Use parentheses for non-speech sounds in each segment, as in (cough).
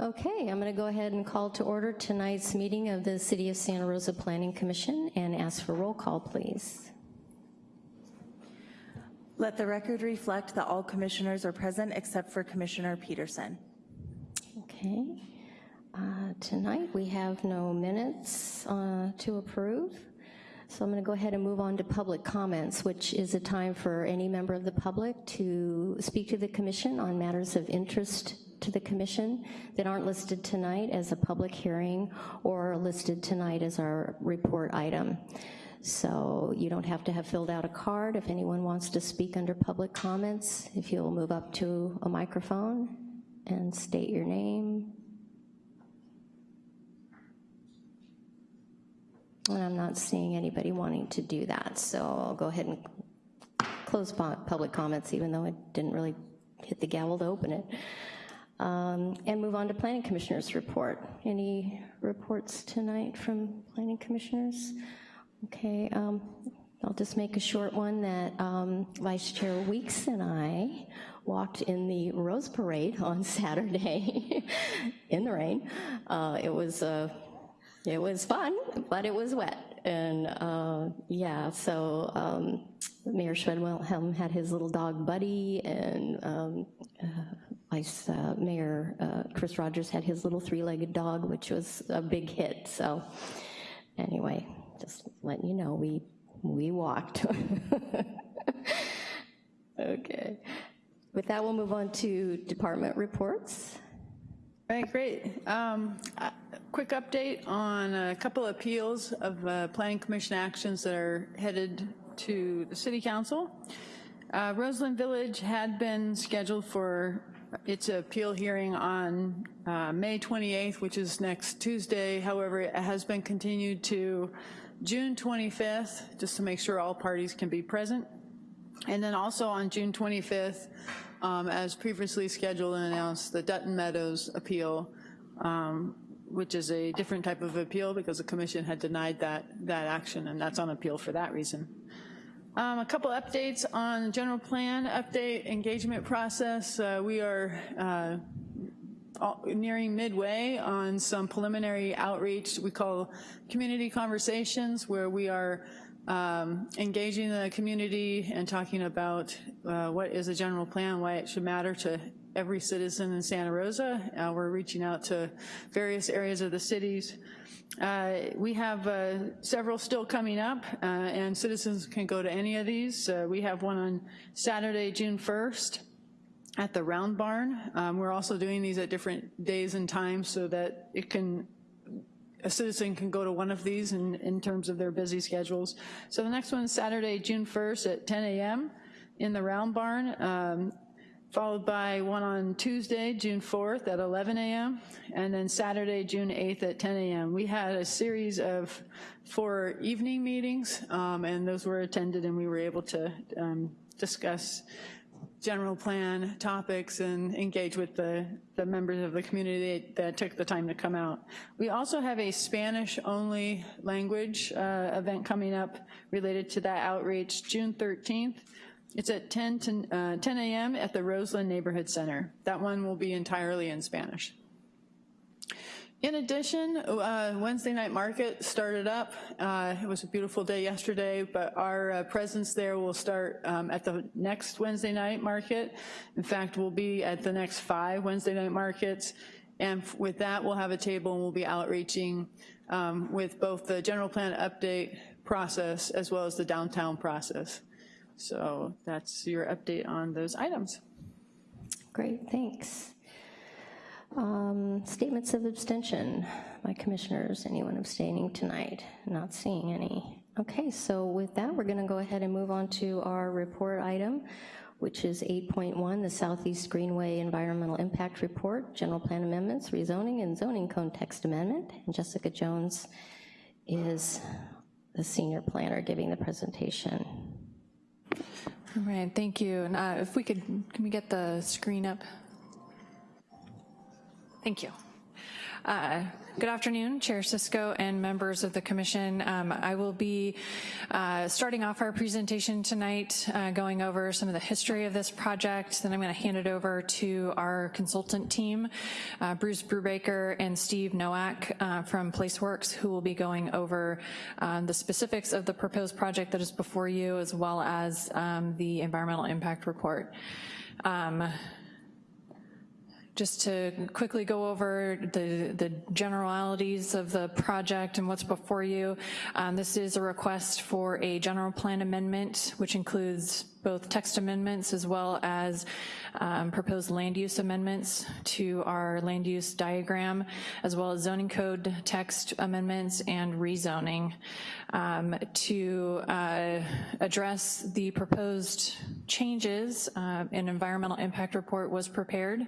Okay, I'm going to go ahead and call to order tonight's meeting of the City of Santa Rosa Planning Commission and ask for roll call, please. Let the record reflect that all commissioners are present except for Commissioner Peterson. Okay. Uh, Tonight, we have no minutes uh, to approve, so I'm going to go ahead and move on to public comments, which is a time for any member of the public to speak to the commission on matters of interest to the commission that aren't listed tonight as a public hearing or listed tonight as our report item. So you don't have to have filled out a card. If anyone wants to speak under public comments, if you'll move up to a microphone and state your name. And I'm not seeing anybody wanting to do that, so I'll go ahead and close public comments, even though I didn't really hit the gavel to open it. Um, And move on to planning commissioners' report. Any reports tonight from planning commissioners? Okay, um, I'll just make a short one that um, Vice Chair Weeks and I walked in the Rose Parade (laughs) on Saturday (laughs) in the rain. Uh, It was, uh, it was fun, but it was wet. And uh, yeah, so um, Mayor Schwedhelm had his little dog Buddy, and um, uh, Vice uh, Mayor uh, Chris Rogers had his little three-legged dog, which was a big hit. So anyway, just letting you know, we, we walked. (laughs) Okay. With that, we'll move on to department reports. All right, great. Um, a Quick update on a couple of appeals of uh, Planning Commission actions that are headed to the City Council. Uh, Roseland Village had been scheduled for its appeal hearing on uh, May 28th, which is next Tuesday. However, it has been continued to June 25th, just to make sure all parties can be present. And then also on June 25th, um, as previously scheduled and announced, the Dutton Meadows appeal, um, which is a different type of appeal because the commission had denied that, that action, and that's on appeal for that reason. Um, a couple updates on general plan update engagement process. Uh, we are uh, all- nearing midway on some preliminary outreach we call community conversations where we are um, engaging the community and talking about uh, what is a general plan, why it should matter to every citizen in Santa Rosa. Uh, We're reaching out to various areas of the cities. Uh, We have uh, several still coming up, uh, and citizens can go to any of these. Uh, We have one on Saturday, June 1st, at the Round Barn. Um, We're also doing these at different days and times so that it can, a citizen can go to one of these in, in terms of their busy schedules. So the next one is Saturday, June 1st at 10 a.m. in the Round Barn, um, followed by one on Tuesday, June 4th at 11 a.m., and then Saturday, June 8th at 10 a.m. We had a series of four evening meetings, um, and those were attended, and we were able to um, discuss general plan topics and engage with the, the members of the community that took the time to come out. We also have a Spanish-only language uh, event coming up related to that outreach, June 13th. It's at 10, to, uh, 10 a.m. at the Roseland Neighborhood Center. That one will be entirely in Spanish. In addition, uh, Wednesday night market started up. Uh, It was a beautiful day yesterday, but our uh, presence there will start um, at the next Wednesday night market. In fact, we'll be at the next five Wednesday night markets. And with that, we'll have a table and we'll be outreaching um, with both the general plan update process as well as the downtown process. So that's your update on those items. Great, thanks. Um, Statements of abstention by commissioners. Anyone abstaining tonight? Not seeing any. Okay, so with that, we're going to go ahead and move on to our report item, which is 8.1, the Southeast Greenway Environmental Impact Report, General Plan Amendments, Rezoning, and Zoning Code Text Amendment. And Jessica Jones is the senior planner giving the presentation. All right, thank you. And uh, if we could, can we get the screen up? Thank you. Uh, Good afternoon, Chair Cisco and members of the commission. Um, I will be uh, starting off our presentation tonight, uh, going over some of the history of this project. Then I'm going to hand it over to our consultant team, uh, Bruce Brubaker and Steve Nowak uh, from PlaceWorks, who will be going over um, the specifics of the proposed project that is before you, as well as um, the environmental impact report. Um, just to quickly go over the, the generalities of the project and what's before you. Um, this is a request for a general plan amendment, which includes both text amendments as well as um, proposed land use amendments to our land use diagram, as well as zoning code text amendments and rezoning. Um, to uh, address the proposed changes, uh, an environmental impact report was prepared.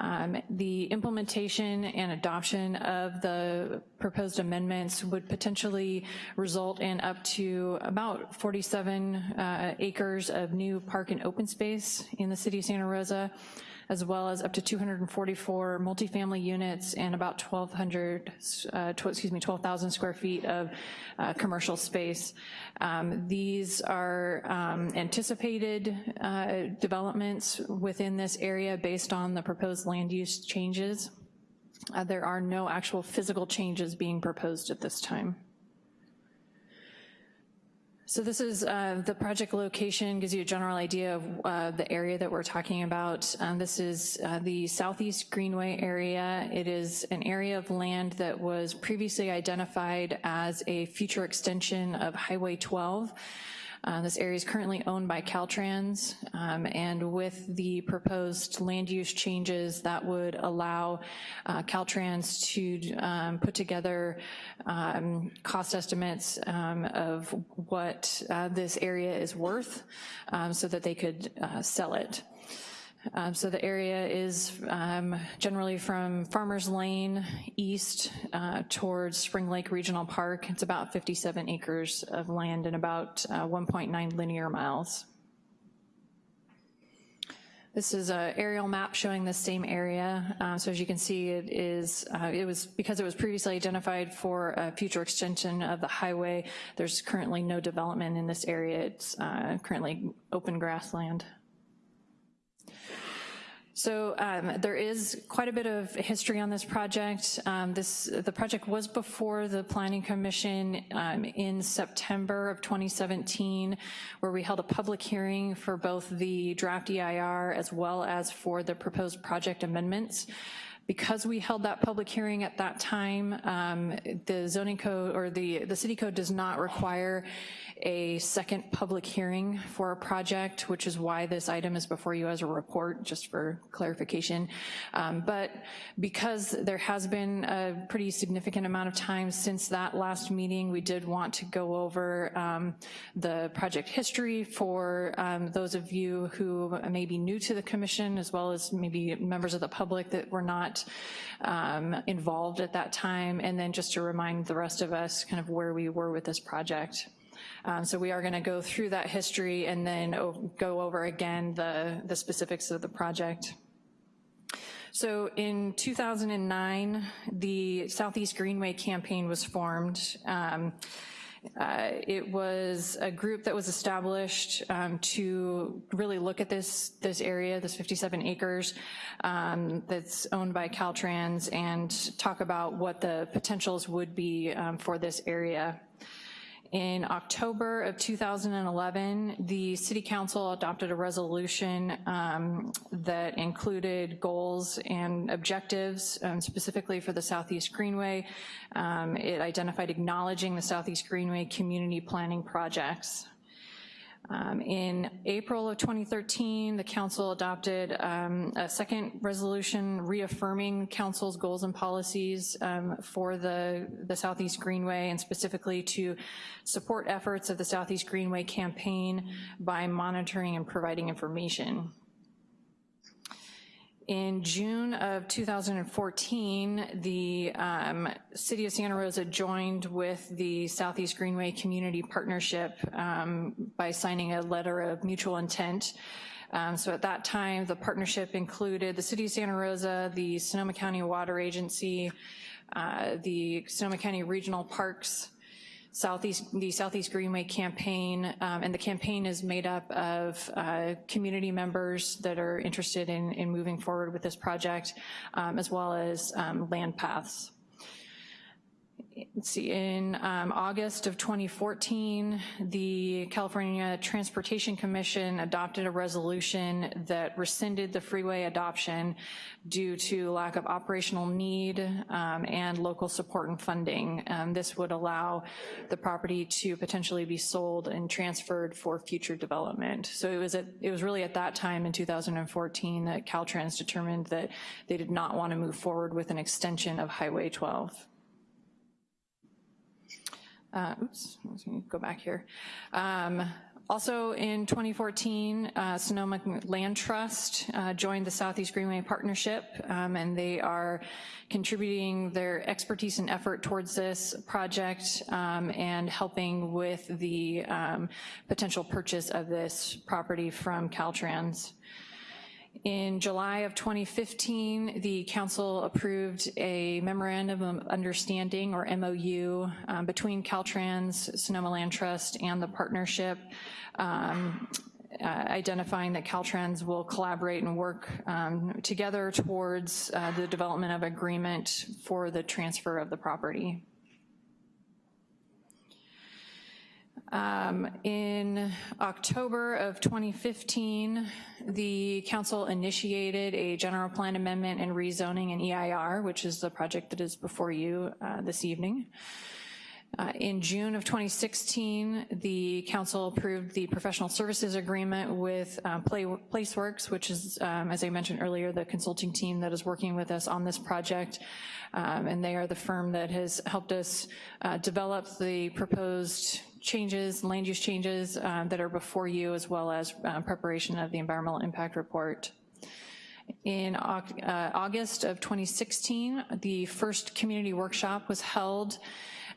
Um, the implementation and adoption of the proposed amendments would potentially result in up to about 47 uh, acres of new park and open space in the city of Santa Rosa, as well as up to 244 multifamily units and about 1,200, uh, excuse me, 12,000 square feet of uh, commercial space. Um, these are um, anticipated uh, developments within this area based on the proposed land use changes. Uh, there are no actual physical changes being proposed at this time. So this is uh, the project location, gives you a general idea of uh, the area that we're talking about. Um, this is uh, the Southeast Greenway area. It is an area of land that was previously identified as a future extension of Highway 12. Uh, this area is currently owned by Caltrans, um, and with the proposed land use changes, that would allow uh, Caltrans to um, put together um, cost estimates um, of what uh, this area is worth um, so that they could uh, sell it. Um, so the area is um, generally from Farmers Lane east uh, towards Spring Lake Regional Park. It's about 57 acres of land and about uh, 1.9 linear miles. This is an aerial map showing the same area. Um, so as you can see, it is, uh, it was, because it was previously identified for a future extension of the highway, there's currently no development in this area. It's uh, currently open grassland. So um, there is quite a bit of history on this project. Um, this The project was before the Planning Commission um, in September of 2017, where we held a public hearing for both the draft EIR as well as for the proposed project amendments. Because we held that public hearing at that time, um, the zoning code or the, the city code does not require a second public hearing for a project, which is why this item is before you as a report, just for clarification. Um, but because there has been a pretty significant amount of time since that last meeting, we did want to go over um, the project history for um, those of you who may be new to the commission, as well as maybe members of the public that were not um, involved at that time, and then just to remind the rest of us kind of where we were with this project. Um, so we are gonna go through that history and then go over again the, the specifics of the project. So in 2009, the Southeast Greenway campaign was formed. Um, uh, it was a group that was established um, to really look at this, this area, this 57 acres um, that's owned by Caltrans and talk about what the potentials would be um, for this area. In October of 2011, the City Council adopted a resolution um, that included goals and objectives um, specifically for the Southeast Greenway. Um, it identified acknowledging the Southeast Greenway community planning projects. Um, in April of 2013, the council adopted um, a second resolution reaffirming council's goals and policies um, for the, the Southeast Greenway and specifically to support efforts of the Southeast Greenway campaign by monitoring and providing information. In June of 2014, the um, City of Santa Rosa joined with the Southeast Greenway Community Partnership um, by signing a letter of mutual intent. Um, So at that time, the partnership included the City of Santa Rosa, the Sonoma County Water Agency, uh, the Sonoma County Regional Parks, Southeast, the Southeast Greenway Campaign, um, and the campaign is made up of uh, community members that are interested in, in moving forward with this project, um, as well as um, LandPaths. Let's see, in um, August of 2014, the California Transportation Commission adopted a resolution that rescinded the freeway adoption due to lack of operational need um, and local support and funding. Um, This would allow the property to potentially be sold and transferred for future development. So it was, at, it was really at that time in 2014 that Caltrans determined that they did not want to move forward with an extension of Highway 12 uh, oops, let me go back here. Um, also in 2014, uh, Sonoma Land Trust uh, joined the Southeast Greenway Partnership, um, and they are contributing their expertise and effort towards this project um, and helping with the um, potential purchase of this property from Caltrans. In July of 2015, the council approved a memorandum of understanding, or MOU, um, between Caltrans, Sonoma Land Trust, and the partnership, um, uh, identifying that Caltrans will collaborate and work um, together towards uh, the development of agreement for the transfer of the property. Um, in October of 2015, the council initiated a general plan amendment and rezoning in EIR, which is the project that is before you uh, this evening. Uh, in June of 2016, the council approved the professional services agreement with uh, Play, PlaceWorks, which is, um, as I mentioned earlier, the consulting team that is working with us on this project. Um, and they are the firm that has helped us uh, develop the proposed changes, land use changes uh, that are before you, as well as uh, preparation of the environmental impact report. In uh, August of 2016, the first community workshop was held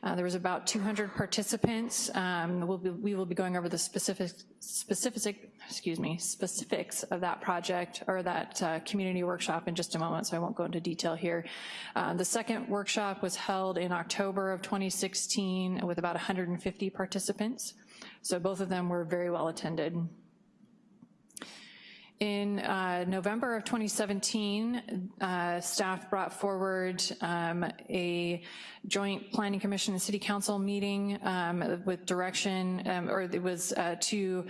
uh, there was about 200 participants. Um, we'll be, we will be going over the specific, specific, excuse me, specifics of that project or that uh, community workshop in just a moment, so I won't go into detail here. Uh, the second workshop was held in October of 2016 with about 150 participants. So both of them were very well attended. In uh, November of 2017, uh, staff brought forward um, a joint planning commission and city council meeting um, with direction, um, or it was uh, to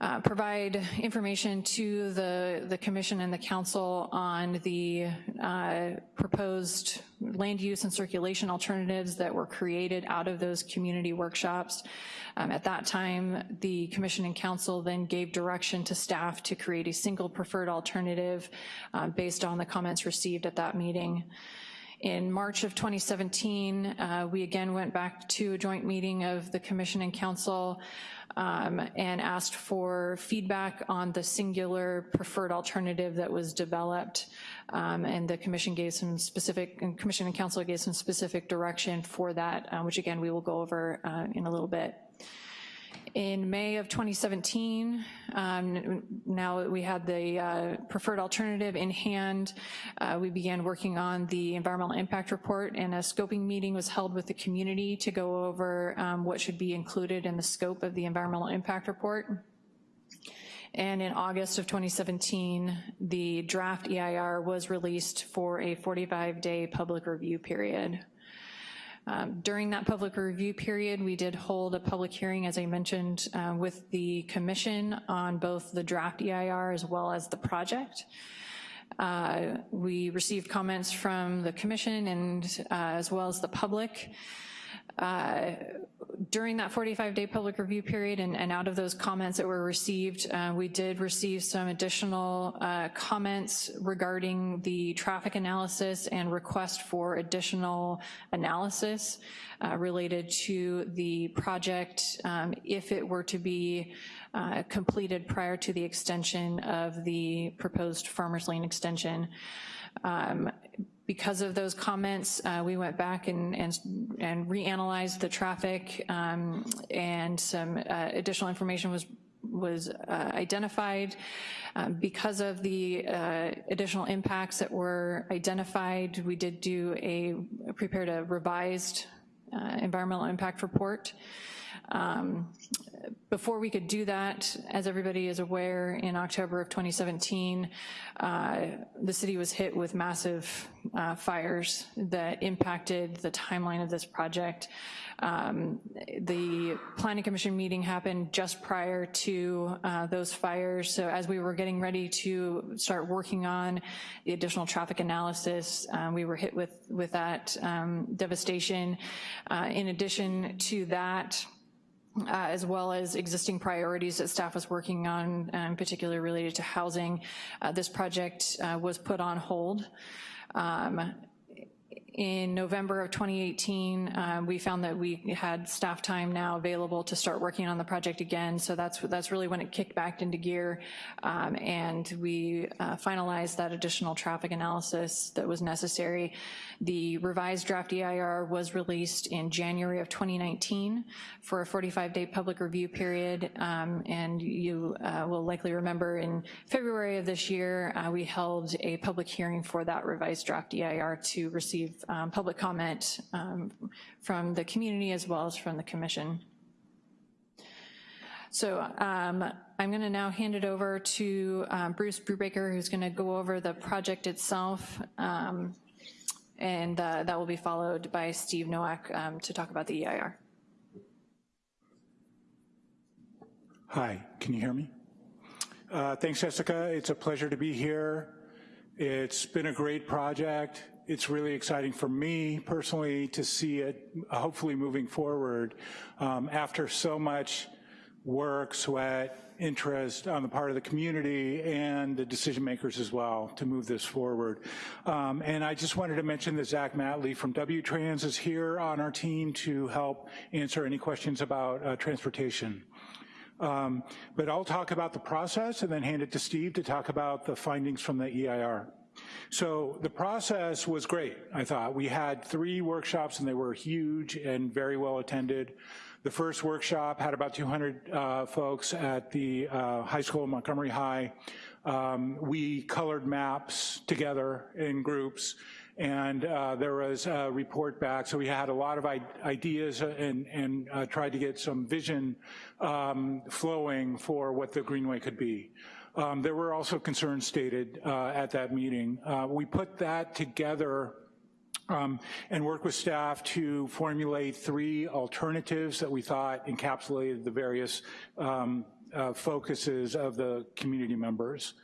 uh, provide information to the, the commission and the council on the uh, proposed land use and circulation alternatives that were created out of those community workshops. Um, at that time, the commission and council then gave direction to staff to create a single preferred alternative uh, based on the comments received at that meeting. In March of 2017, uh, we again went back to a joint meeting of the commission and council um, and asked for feedback on the singular preferred alternative that was developed. Um, and the commission gave some specific, and commission and council gave some specific direction for that, uh, which again, we will go over uh, in a little bit. In May of 2017, um, now we had the uh, preferred alternative in hand, uh, we began working on the environmental impact report and a scoping meeting was held with the community to go over um, what should be included in the scope of the environmental impact report. And in August of 2017, the draft EIR was released for a 45-day public review period. Um, during that public review period, we did hold a public hearing, as I mentioned, uh, with the commission on both the draft EIR as well as the project. Uh, we received comments from the commission and uh, as well as the public. Uh, during that 45-day public review period and, and, out of those comments that were received, uh, we did receive some additional uh, comments regarding the traffic analysis and request for additional analysis uh, related to the project um, if it were to be uh, completed prior to the extension of the proposed Farmers Lane extension. Um, because of those comments, uh, we went back and, and, and reanalyzed the traffic um, and some uh, additional information was was uh, identified. Um, because of the uh, additional impacts that were identified, we did do a, prepared a revised uh, environmental impact report. Um, before we could do that, as everybody is aware, in October of 2017, uh, the city was hit with massive uh, fires that impacted the timeline of this project. Um, the Planning Commission meeting happened just prior to uh, those fires, so as we were getting ready to start working on the additional traffic analysis, uh, we were hit with, with that um, devastation. Uh, in addition to that, uh, as well as existing priorities that staff was working on, um, particularly related to housing. Uh, this project uh, was put on hold. Um, in November of 2018, um, we found that we had staff time now available to start working on the project again, so that's that's really when it kicked back into gear, um, and we uh, finalized that additional traffic analysis that was necessary. The revised draft EIR was released in January of 2019 for a 45-day public review period, um, and you uh, will likely remember in February of this year, uh, we held a public hearing for that revised draft EIR to receive um, public comment um, from the community as well as from the commission. So um, I'm gonna now hand it over to um, Bruce Brubaker, who's gonna go over the project itself, um, and uh, that will be followed by Steve Nowak um, to talk about the EIR. Hi, can you hear me? Uh, thanks, Jessica. It's a pleasure to be here. It's been a great project it's really exciting for me personally to see it hopefully moving forward um, after so much work, sweat, interest on the part of the community and the decision makers as well to move this forward. Um, and I just wanted to mention that Zach Matley from W-Trans is here on our team to help answer any questions about uh, transportation. Um, but I'll talk about the process and then hand it to Steve to talk about the findings from the EIR. So the process was great, I thought. We had three workshops and they were huge and very well attended. The first workshop had about 200 uh, folks at the uh, high school, Montgomery High. Um, we colored maps together in groups and uh, there was a report back. So we had a lot of ideas and, and uh, tried to get some vision um, flowing for what the Greenway could be. Um, there were also concerns stated uh, at that meeting. Uh, we put that together um, and worked with staff to formulate three alternatives that we thought encapsulated the various um, uh, focuses of the community members.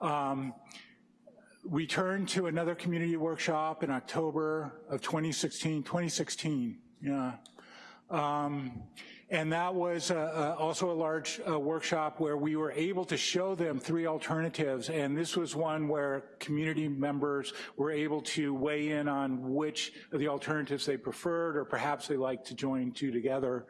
Um, we turned to another community workshop in October of 2016, 2016, yeah. And that was uh, uh, also a large uh, workshop where we were able to show them three alternatives, and this was one where community members were able to weigh in on which of the alternatives they preferred, or perhaps they liked to join two together.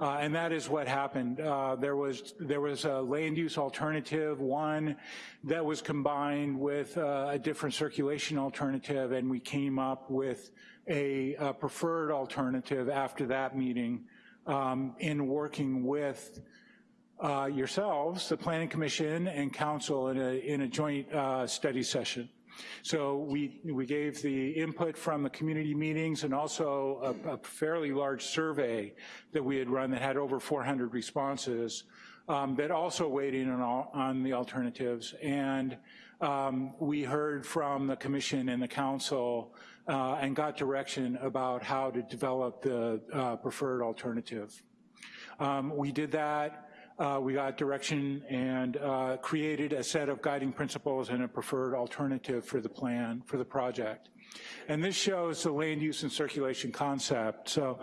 Uh, and that is what happened. Uh, there was there was a land use alternative, one that was combined with uh, a different circulation alternative, and we came up with a, a preferred alternative after that meeting um, in working with uh, yourselves, the Planning Commission and Council in a, in a joint uh, study session. So we, we gave the input from the community meetings and also a, a fairly large survey that we had run that had over 400 responses um, that also weighed in on, all, on the alternatives. And um, we heard from the commission and the council uh, and got direction about how to develop the uh, preferred alternative. Um, we did that, uh, we got direction and uh, created a set of guiding principles and a preferred alternative for the plan, for the project. And this shows the land use and circulation concept. So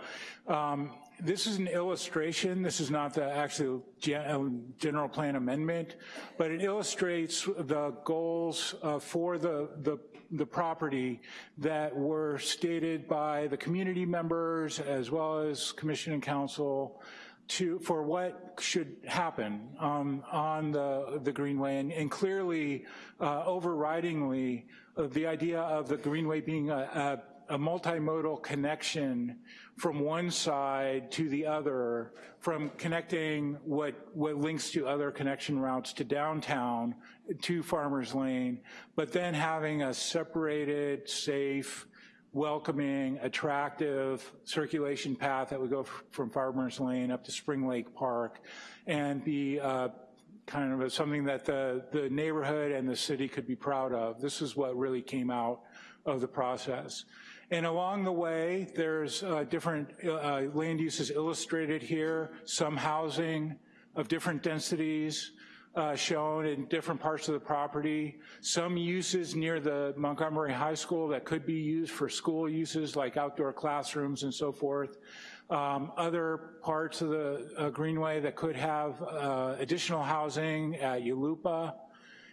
um, this is an illustration. This is not the actual uh, general plan amendment, but it illustrates the goals uh, for the, the, the property that were stated by the community members as well as commission and council to, for what should happen um, on the, the Greenway. And, and clearly, uh, overridingly, uh, the idea of the Greenway being a, a a multimodal connection from one side to the other, from connecting what, what links to other connection routes to downtown, to Farmers Lane, but then having a separated, safe, welcoming, attractive circulation path that would go from Farmers Lane up to Spring Lake Park and be uh, kind of a- something that the, the neighborhood and the city could be proud of. This is what really came out of the process. And along the way, there's uh, different uh, land uses illustrated here, some housing of different densities, uh, shown in different parts of the property. Some uses near the Montgomery High School that could be used for school uses like outdoor classrooms and so forth. Um, other parts of the uh, Greenway that could have uh, additional housing at Yulupa.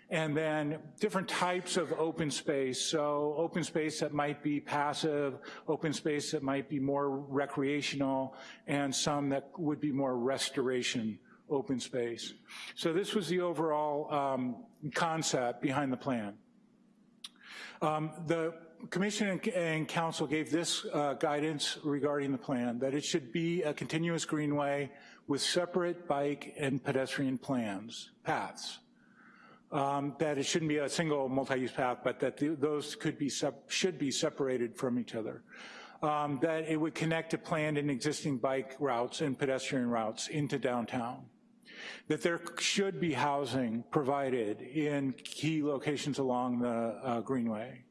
And then different types of open space. So open space that might be passive, open space that might be more recreational, and some that would be more restoration open space. So this was the overall um, concept behind the plan. Um, the commission and, council gave this uh, guidance regarding the plan, that it should be a continuous greenway with separate bike and pedestrian plans, paths. Um, that it shouldn't be a single multi-use path, but that the, those could be, should be separated from each other. Um, that it would connect to planned and existing bike routes and pedestrian routes into downtown that there should be housing provided in key locations along the uh, Greenway,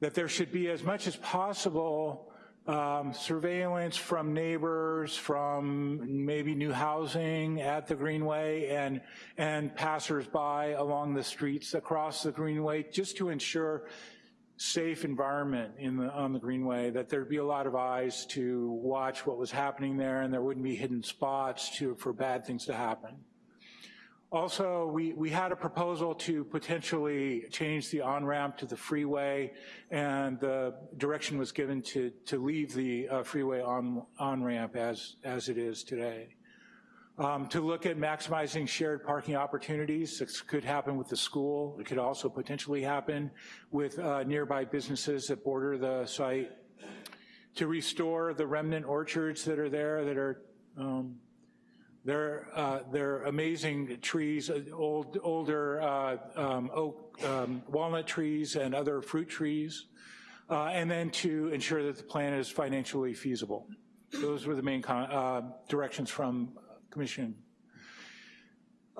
that there should be as much as possible um, surveillance from neighbors, from maybe new housing at the Greenway and, and passersby along the streets across the Greenway, just to ensure safe environment in the, on the Greenway, that there'd be a lot of eyes to watch what was happening there and there wouldn't be hidden spots to, for bad things to happen. Also, we, we had a proposal to potentially change the on-ramp to the freeway, and the direction was given to, to leave the uh, freeway on, on-ramp as, as it is today. Um, to look at maximizing shared parking opportunities. This could happen with the school. It could also potentially happen with uh, nearby businesses that border the site. To restore the remnant orchards that are there that are um, they're, uh, they're amazing trees, uh, old, older uh, um, oak, um, walnut trees and other fruit trees, uh, and then to ensure that the plan is financially feasible. Those were the main uh, directions from Commission.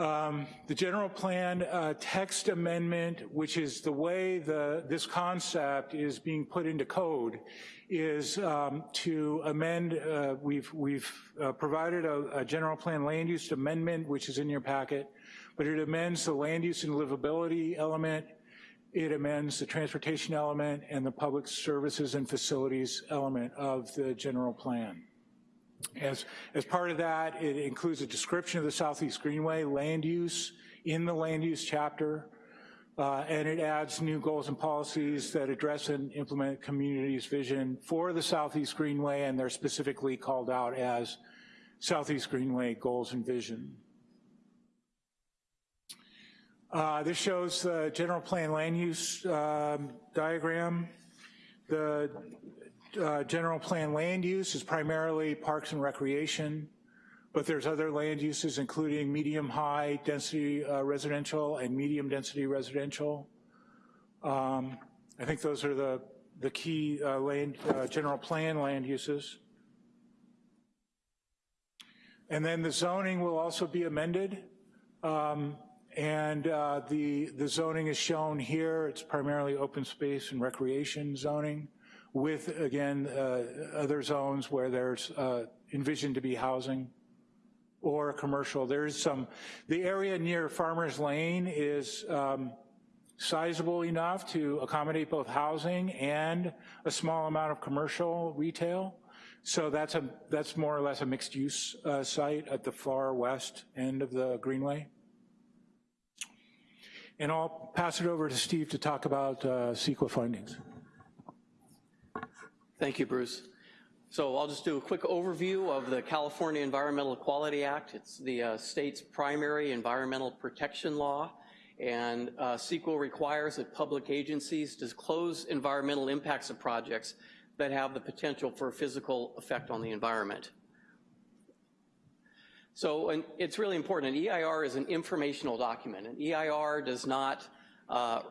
Um, the general plan uh, text amendment, which is the way the, this concept is being put into code, is um, to amend, uh, we've, we've uh, provided a, a, general plan land use amendment, which is in your packet, but it amends the land use and livability element, it amends the transportation element and the public services and facilities element of the general plan. As, as part of that, it includes a description of the Southeast Greenway land use in the land use chapter, uh, and it adds new goals and policies that address and implement community's vision for the Southeast Greenway, and they're specifically called out as Southeast Greenway goals and vision. Uh, this shows the general plan land use um, diagram. The uh, general plan land use is primarily parks and recreation, but there's other land uses including medium-high density uh, residential and medium density residential. Um, I think those are the, the key uh, land, uh, general plan land uses. And then the zoning will also be amended. Um, and uh, the, the zoning is shown here. It's primarily open space and recreation zoning with, again, uh, other zones where there's uh, envisioned to be housing or commercial. There is some, the area near Farmers Lane is um, sizable enough to accommodate both housing and a small amount of commercial retail. So that's a that's more or less a mixed use uh, site at the far west end of the Greenway. And I'll pass it over to Steve to talk about uh, CEQA findings. Thank you, Bruce. So I'll just do a quick overview of the California Environmental Quality Act. It's the uh, state's primary environmental protection law, and uh, CEQA requires that public agencies disclose environmental impacts of projects that have the potential for a physical effect on the environment. So it's really important, an EIR is an informational document. An EIR does not uh,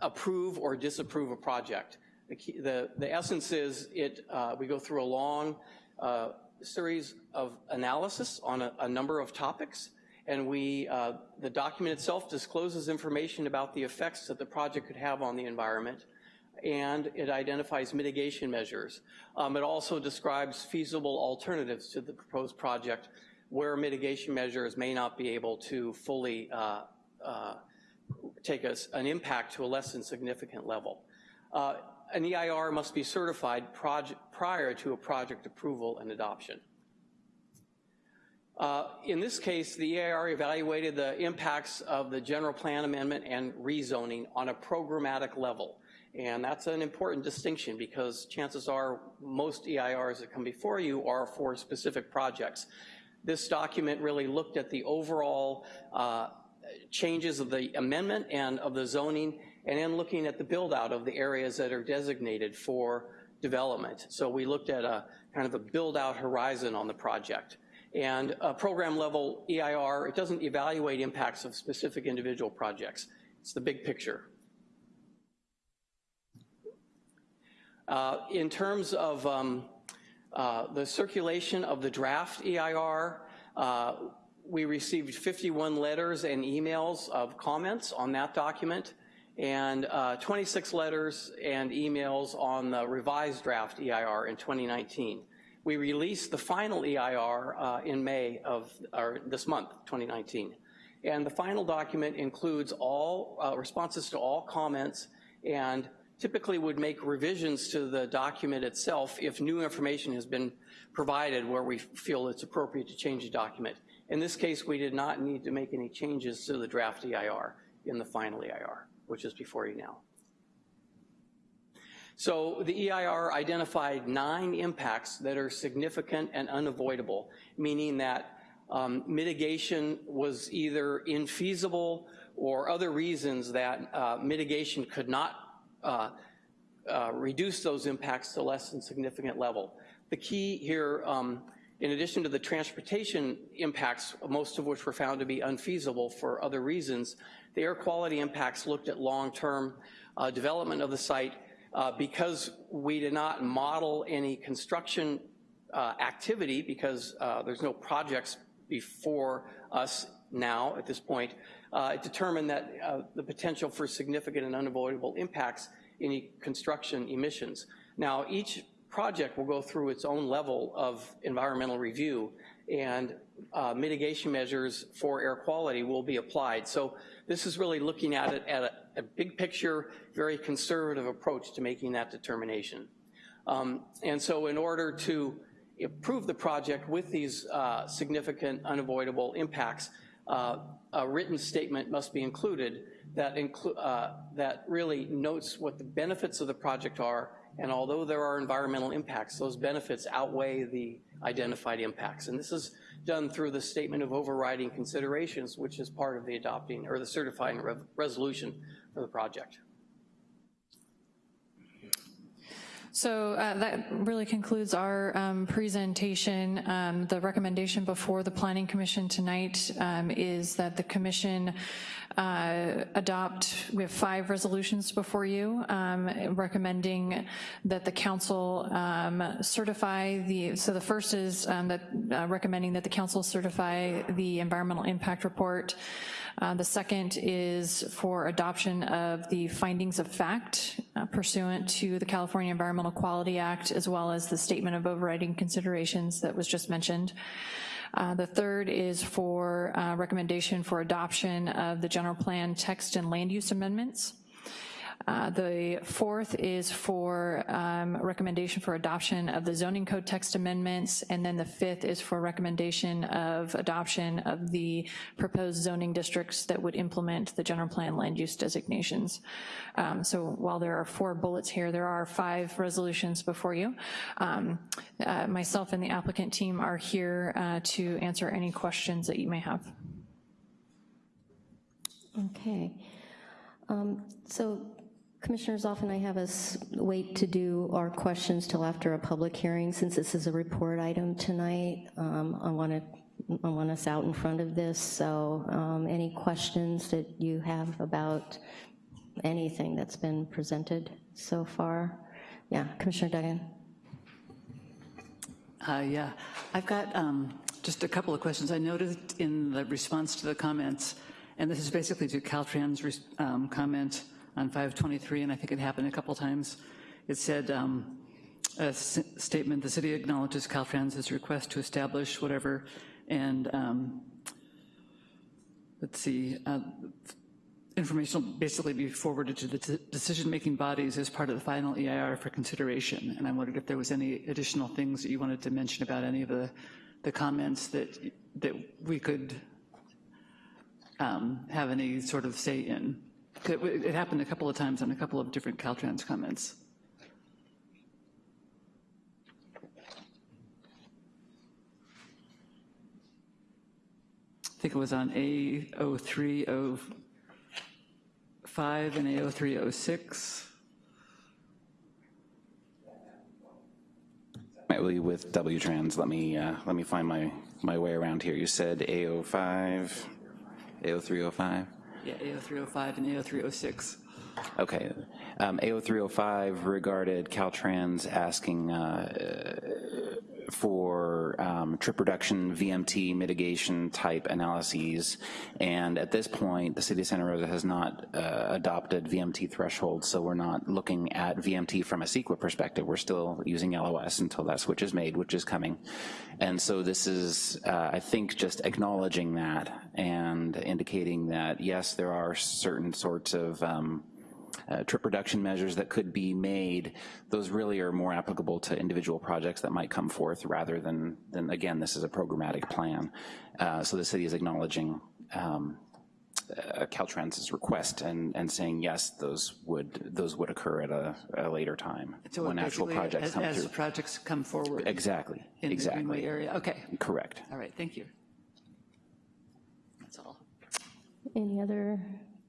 approve or disapprove a project. The, key, the, the essence is it, uh, we go through a long uh, series of analysis on a, a, number of topics, and we, uh, the document itself discloses information about the effects that the project could have on the environment, and it identifies mitigation measures. Um, it also describes feasible alternatives to the proposed project where mitigation measures may not be able to fully uh, uh, take an impact to a less than significant level. Uh, an EIR must be certified prior to a project approval and adoption. Uh, in this case, the EIR evaluated the impacts of the general plan amendment and rezoning on a programmatic level. And that's an important distinction because chances are most EIRs that come before you are for specific projects. This document really looked at the overall uh, changes of the amendment and of the zoning, and then looking at the build out of the areas that are designated for development. So we looked at a kind of a build out horizon on the project. And a program level EIR, it doesn't evaluate impacts of specific individual projects. It's the big picture. Uh, in terms of um, uh, the circulation of the draft EIR, uh, we received 51 letters and emails of comments on that document and uh, 26 letters and emails on the revised draft EIR in 2019. We released the final EIR uh, in May of, or this month, 2019. And the final document includes all uh, responses to all comments and typically would make revisions to the document itself if new information has been provided where we feel it's appropriate to change the document. In this case, we did not need to make any changes to the draft EIR in the final EIR, which is before you now. So the EIR identified nine impacts that are significant and unavoidable, meaning that um, mitigation was either infeasible or other reasons that uh, mitigation could not uh, uh, reduce those impacts to less than significant level. The key here, um, in addition to the transportation impacts, most of which were found to be unfeasible for other reasons, the air quality impacts looked at long-term uh, development of the site uh, because we did not model any construction uh, activity because uh, there's no projects before us now at this point, uh, it determined that uh, the potential for significant and unavoidable impacts in construction emissions. Now, each project will go through its own level of environmental review and uh, mitigation measures for air quality will be applied. So this is really looking at it at a, a big picture, very conservative approach to making that determination. Um, and so in order to approve the project with these uh, significant unavoidable impacts, uh, a written statement must be included that, inclu uh, that really notes what the benefits of the project are, and although there are environmental impacts, those benefits outweigh the identified impacts. And this is done through the statement of overriding considerations, which is part of the adopting or the certifying re resolution for the project. So uh, that really concludes our um, presentation. Um, the recommendation before the Planning Commission tonight um, is that the Commission uh, adopt, we have five resolutions before you um, recommending that the Council um, certify the, so the first is um, that uh, recommending that the Council certify the environmental impact report uh, the second is for adoption of the findings of fact uh, pursuant to the California Environmental Quality Act, as well as the statement of overriding considerations that was just mentioned. Uh, the third is for uh, recommendation for adoption of the general plan text and land use amendments. Uh, the fourth is for um, recommendation for adoption of the zoning code text amendments, and then the fifth is for recommendation of adoption of the proposed zoning districts that would implement the general plan land use designations. Um, so while there are four bullets here, there are five resolutions before you. Um, uh, myself and the applicant team are here uh, to answer any questions that you may have. Okay. Um, so Commissioners, often I have us wait to do our questions till after a public hearing. Since this is a report item tonight, um, I want to, I want us out in front of this, so um, any questions that you have about anything that's been presented so far? Yeah, Commissioner Duggan? Uh, Yeah, I've got um, just a couple of questions. I noticed in the response to the comments, and this is basically to Caltrans' um, comment on 523, and I think it happened a couple times. It said, um, a statement, "The city acknowledges Caltrans' request to establish whatever," and um, let's see, uh, information will basically be forwarded to the decision-making bodies as part of the final EIR for consideration. And I wondered if there was any additional things that you wanted to mention about any of the, the comments that, that we could um, have any sort of say in. It, happened a couple of times on a couple of different Caltrans comments. I think it was on A0305 and A0306. Ultimately with W-Trans, let me, uh, let me find my, my way around here. You said A05, A0305? Yeah, A0305 and A0306. Okay. Um, A0305 regarded Caltrans asking uh, for um, trip reduction, VMT mitigation type analyses. And at this point, the city of Santa Rosa has not uh, adopted VMT thresholds, so we're not looking at VMT from a CEQA perspective. We're still using LOS until that switch is made, which is coming. And so this is, uh, I think, just acknowledging that and indicating that, yes, there are certain sorts of um, uh, trip reduction measures that could be made, those really are more applicable to individual projects that might come forth rather than, than again, this is a programmatic plan. Uh, so the city is acknowledging um, uh, Caltrans's request and, and saying, yes, those would, those would occur at a, a later time So when actual projects as- come As through. projects come forward. Exactly, In the Greenway exactly, area, okay. correct. All right, thank you. That's all. Any other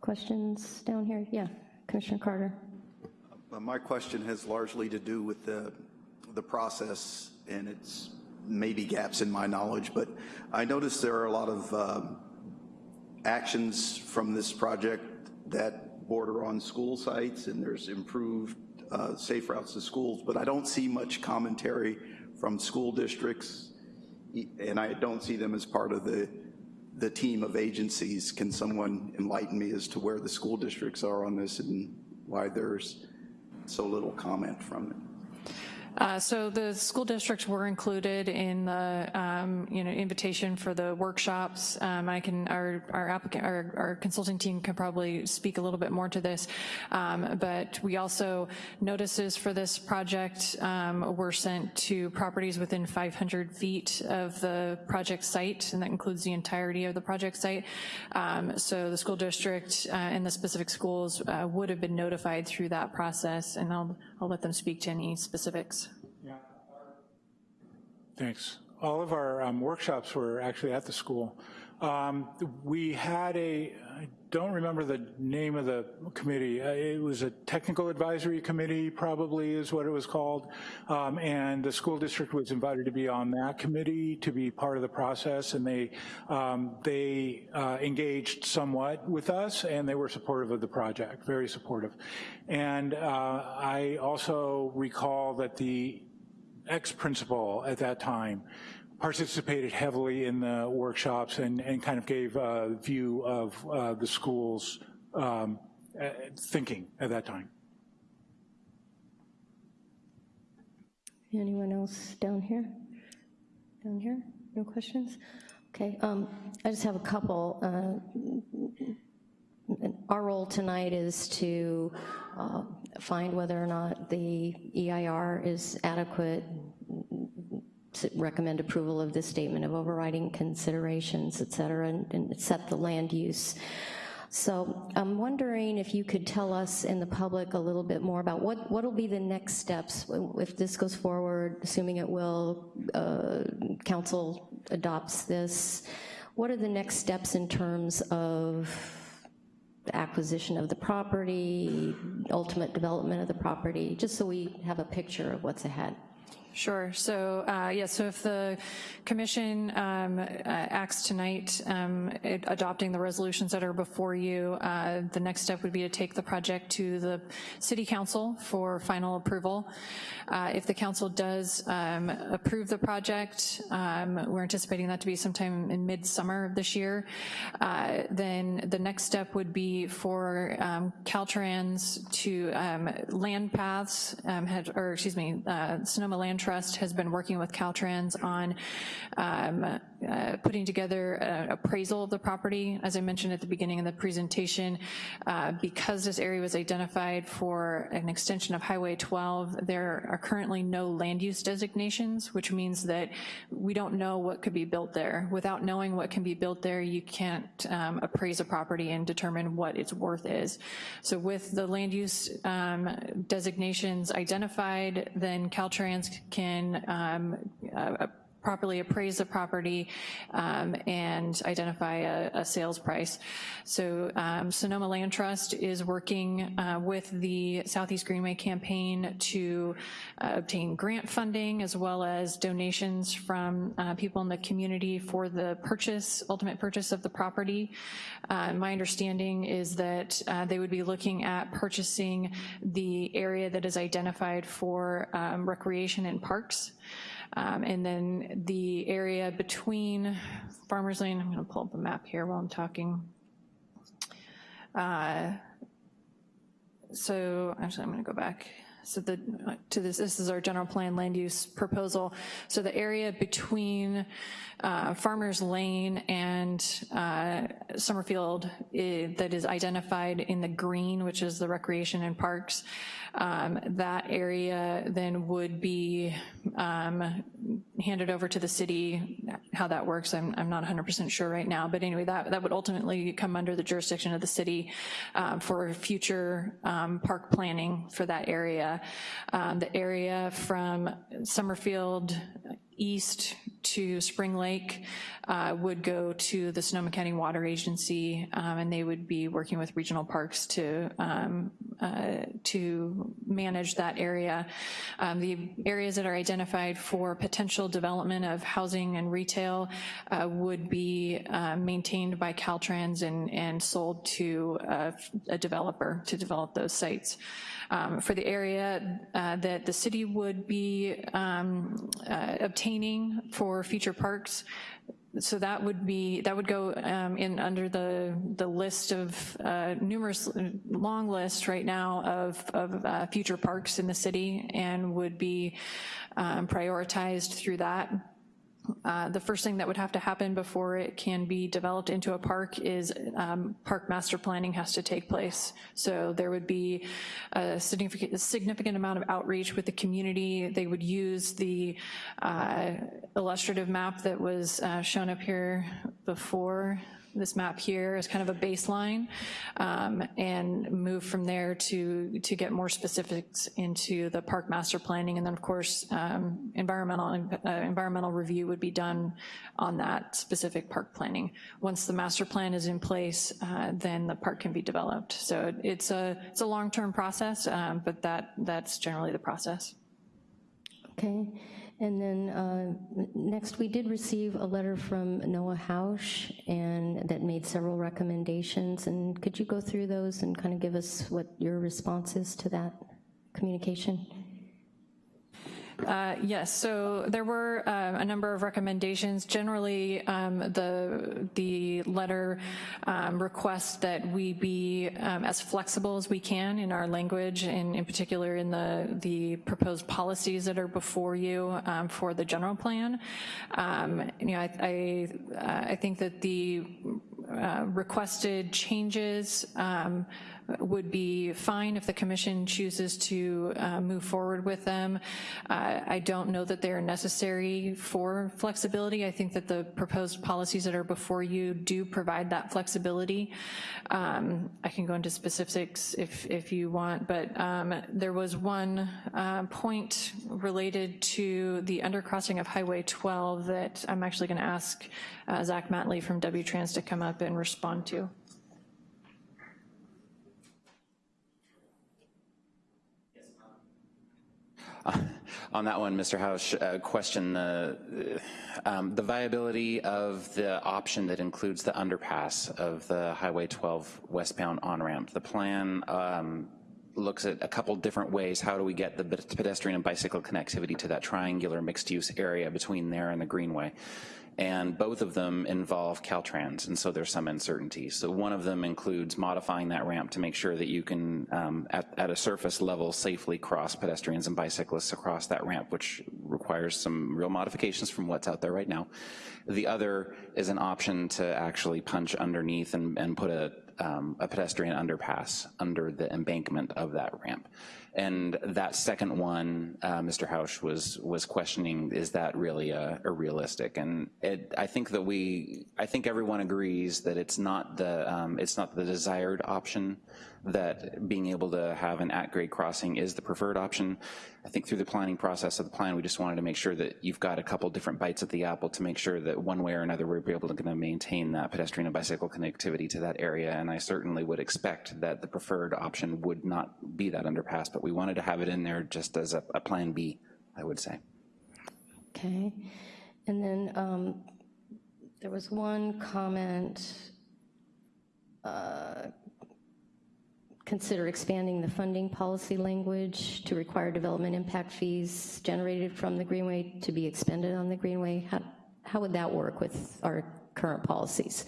questions down here? Yeah, Commissioner Carter? Uh, My question has largely to do with the, the process, and it's maybe gaps in my knowledge, but I noticed there are a lot of um, actions from this project that border on school sites, and there's improved uh, safe routes to schools, but I don't see much commentary from school districts, and I don't see them as part of the, the team of agencies. Can someone enlighten me as to where the school districts are on this and why there's so little comment from them? Uh, So the school districts were included in the, um, you know, invitation for the workshops. Um, I can, our, our applicant, our, our consulting team can probably speak a little bit more to this. Um, But we also, notices for this project um, were sent to properties within 500 feet of the project site, and that includes the entirety of the project site. Um, So the school district uh, and the specific schools uh, would have been notified through that process, and I'll, I'll let them speak to any specifics. Thanks. All of our um, workshops were actually at the school. Um, We had a, I don't remember the name of the committee. Uh, It was a technical advisory committee, probably is what it was called. Um, And the school district was invited to be on that committee to be part of the process. And they, um, they uh, engaged somewhat with us and they were supportive of the project, very supportive. And uh, I also recall that the ex-principal at that time participated heavily in the workshops and, and kind of gave a view of uh, the school's um, uh, thinking at that time. Anyone else down here? Down here? No questions? Okay, um, I just have a couple. Uh, Our role tonight is to uh, find whether or not the EIR is adequate, recommend approval of this statement of overriding considerations, et cetera, and- and set the land use. So I'm wondering if you could tell us in the public a little bit more about what, what'll be the next steps if this goes forward, assuming it will, uh, council adopts this. What are the next steps in terms of the acquisition of the property, ultimate development of the property, just so we have a picture of what's ahead. Sure. So, uh, yeah, so if the commission um, uh, acts tonight um, it- adopting the resolutions that are before you, uh, the next step would be to take the project to the city council for final approval. Uh, If the council does um, approve the project, um, we're anticipating that to be sometime in midsummer of this year, uh, then the next step would be for um, Caltrans to um, LandPaths, had, or excuse me, uh, Sonoma Land Trust has been working with Caltrans on um, uh, putting together an appraisal of the property. As I mentioned at the beginning of the presentation, uh, because this area was identified for an extension of Highway 12, there are currently no land use designations, which means that we don't know what could be built there. Without knowing what can be built there, you can't um, appraise a property and determine what its worth is. So with the land use um, designations identified, then Caltrans can um, uh, properly appraise the property um, and identify a, a sales price. So um, Sonoma Land Trust is working uh, with the Southeast Greenway campaign to uh, obtain grant funding as well as donations from uh, people in the community for the purchase, ultimate purchase of the property. Uh, my understanding is that uh, they would be looking at purchasing the area that is identified for um, recreation and parks. Um, and then the area between Farmers Lane, I'm gonna pull up a map here while I'm talking. Uh, so, actually, I'm gonna go back. So the, to this, this is our general plan land use proposal. So the area between uh, Farmers Lane and uh, Summerfield i- that is identified in the green, which is the recreation and parks, um, that area then would be um, handed over to the city. How that works, I'm, I'm not 100% sure right now, but anyway, that, that would ultimately come under the jurisdiction of the city um, for future um, park planning for that area. Um, The area from Summerfield east to Spring Lake uh, would go to the Sonoma County Water Agency, um, and they would be working with regional parks to, um, uh, to manage that area. Um, The areas that are identified for potential development of housing and retail uh, would be uh, maintained by Caltrans and, and sold to uh, a developer to develop those sites. Um, For the area uh, that the city would be um, for future parks, so that would be, that would go um, in under the, the list of uh, numerous, long list right now of, of uh, future parks in the city and would be um, prioritized through that. Uh, The first thing that would have to happen before it can be developed into a park is um, park master planning has to take place. So there would be a significant, a significant amount of outreach with the community. They would use the uh, illustrative map that was uh, shown up here before this map here as kind of a baseline um, and move from there to, to get more specifics into the park master planning. And then of course, um, environmental, uh, environmental review would be done on that specific park planning. Once the master plan is in place, uh, then the park can be developed. So it's a, it's a long-term process, um, but that, that's generally the process. Okay, and then uh, next, we did receive a letter from Noah Hausch, and that made several recommendations, and could you go through those and kind of give us what your response is to that communication? Uh, Yes, so there were um, a number of recommendations. Generally, um, the, the letter um, requests that we be um, as flexible as we can in our language, and in particular in the, the proposed policies that are before you um, for the general plan. Um, You know, I, I, uh, I think that the uh, requested changes um, would be fine if the commission chooses to uh, move forward with them. Uh, I don't know that they're necessary for flexibility. I think that the proposed policies that are before you do provide that flexibility. Um, I can go into specifics if, if you want, but um, there was one uh, point related to the undercrossing of Highway 12 that I'm actually gonna ask uh, Zach Matley from W-Trans to come up and respond to. On that one, Mr. House, uh, question the, um, the viability of the option that includes the underpass of the Highway 12 westbound on-ramp. The plan um, looks at a couple different ways. How do we get the pedestrian and bicycle connectivity to that triangular mixed-use area between there and the Greenway? And both of them involve Caltrans, and so there's some uncertainty. So one of them includes modifying that ramp to make sure that you can, um, at, at, a surface level, safely cross pedestrians and bicyclists across that ramp, which requires some real modifications from what's out there right now. The other is an option to actually punch underneath and, and put a, um, a pedestrian underpass under the embankment of that ramp. And that second one, uh, Mr. Hausch was was questioning, is that really a, a realistic? And it, I think that we, I think everyone agrees that it's not the um, it's not the desired option that being able to have an at-grade crossing is the preferred option. I think through the planning process of the plan, we just wanted to make sure that you've got a couple different bites at the apple to make sure that one way or another we're able to maintain that pedestrian and bicycle connectivity to that area. And I certainly would expect that the preferred option would not be that underpass, but we wanted to have it in there just as a, a plan B, I would say. Okay. And then um, there was one comment uh, consider expanding the funding policy language to require development impact fees generated from the Greenway to be expended on the Greenway? How, how would that work with our current policies?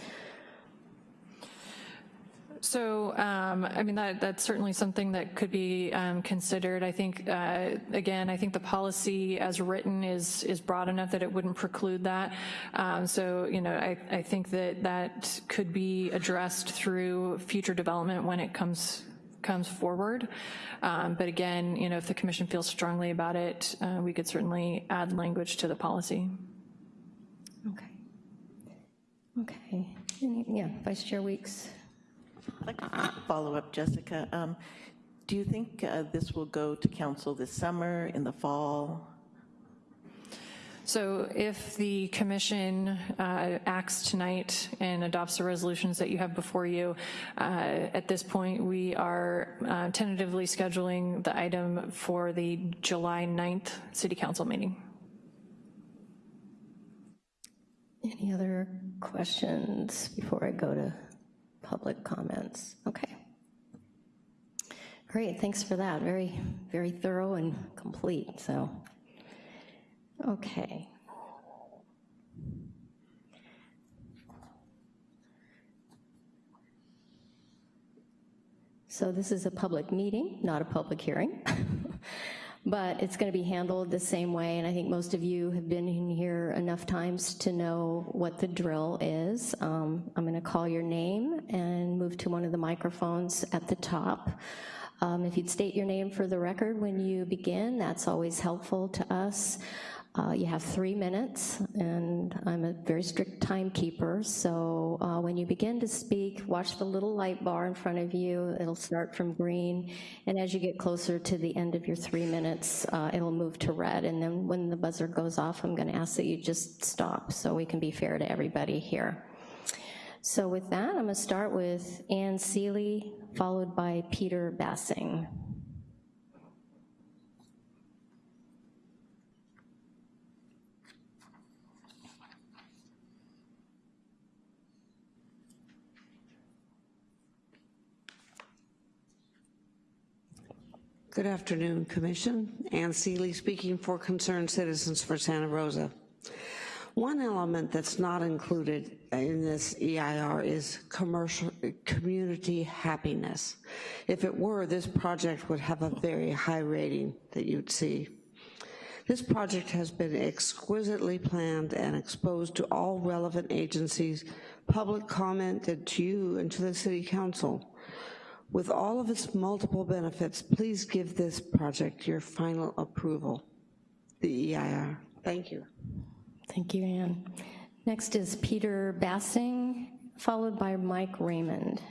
So, um, I mean, that, that's certainly something that could be um, considered. I think, uh, again, I think the policy as written is is broad enough that it wouldn't preclude that. Um, so, you know, I, I think that that could be addressed through future development when it comes comes forward. Um, but again, you know, if the commission feels strongly about it, uh, we could certainly add language to the policy. Okay. Okay. Yeah, Vice Chair Weeks. I'd like to follow up, Jessica. Um, do you think uh, this will go to council this summer, in the fall? So if the commission uh, acts tonight and adopts the resolutions that you have before you, uh, at this point we are uh, tentatively scheduling the item for the July 9th City Council meeting. Any other questions before I go to public comments? Okay. Great, thanks for that. Very, very thorough and complete, so. Okay. So this is a public meeting, not a public hearing. (laughs) but it's going to be handled the same way, and I think most of you have been in here enough times to know what the drill is. Um, I'm going to call your name and move to one of the microphones at the top. Um, if you'd state your name for the record when you begin, that's always helpful to us. Uh, you have three minutes, and I'm a very strict timekeeper, so uh, when you begin to speak, watch the little light bar in front of you. It'll start from green, and as you get closer to the end of your three minutes, uh, it'll move to red, and then when the buzzer goes off, I'm gonna ask that you just stop so we can be fair to everybody here. So with that, I'm gonna start with Ann Seeley, followed by Peter Bassing. Good afternoon, Commission. Ann Seeley speaking for Concerned Citizens for Santa Rosa. One element that's not included in this EIR is commercial community happiness. If it were, this project would have a very high rating that you'd see. This project has been exquisitely planned and exposed to all relevant agencies, public commented to you and to the City Council. With all of its multiple benefits, please give this project your final approval, the EIR. Thank you. Thank you, Ann. Next is Peter Bassing, followed by Mike Raymond.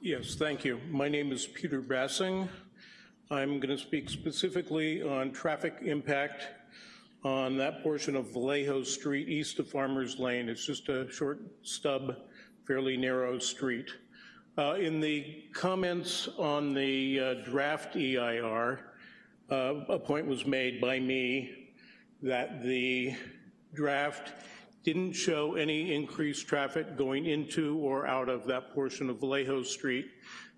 Yes, thank you. My name is Peter Bassing. I'm going to speak specifically on traffic impact on that portion of Vallejo Street east of Farmers Lane. It's just a short stub, fairly narrow street. Uh, in the comments on the uh, draft EIR, uh, a point was made by me that the draft didn't show any increased traffic going into or out of that portion of Vallejo Street,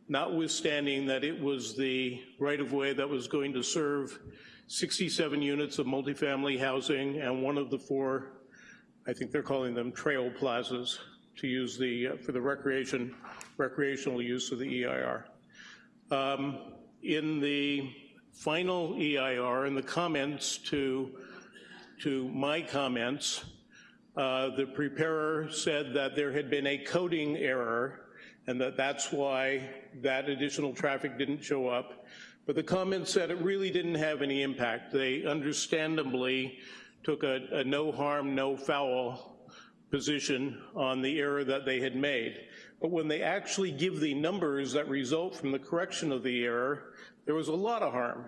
notwithstanding that it was the right-of-way that was going to serve 67 units of multifamily housing and one of the four, I think they're calling them trail plazas, to use the, uh, for the recreation, recreational use of the EIR. Um, in the final EIR, in the comments to, to my comments, uh, the preparer said that there had been a coding error and that that's why that additional traffic didn't show up. But the comments said it really didn't have any impact. They understandably took a, a no harm, no foul position on the error that they had made. But when they actually give the numbers that result from the correction of the error, there was a lot of harm,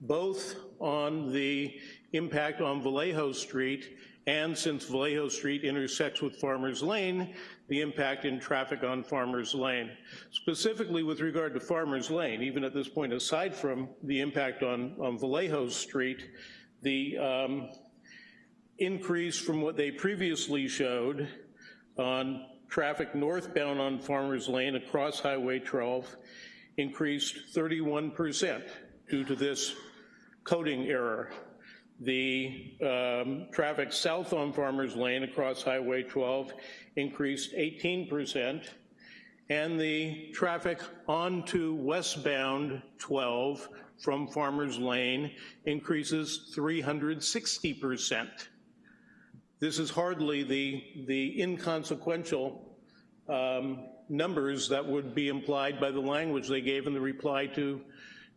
both on the impact on Vallejo Street and since Vallejo Street intersects with Farmers Lane, the impact in traffic on Farmers Lane. Specifically with regard to Farmers Lane, even at this point, aside from the impact on, on Vallejo Street, the um, increase from what they previously showed on traffic northbound on Farmers Lane across Highway 12 increased 31% due to this coding error. The um, traffic south on Farmers Lane across Highway 12 increased 18%, and the traffic onto westbound 12 from Farmers Lane increases 360%. This is hardly the, the inconsequential um, numbers that would be implied by the language they gave in the reply to,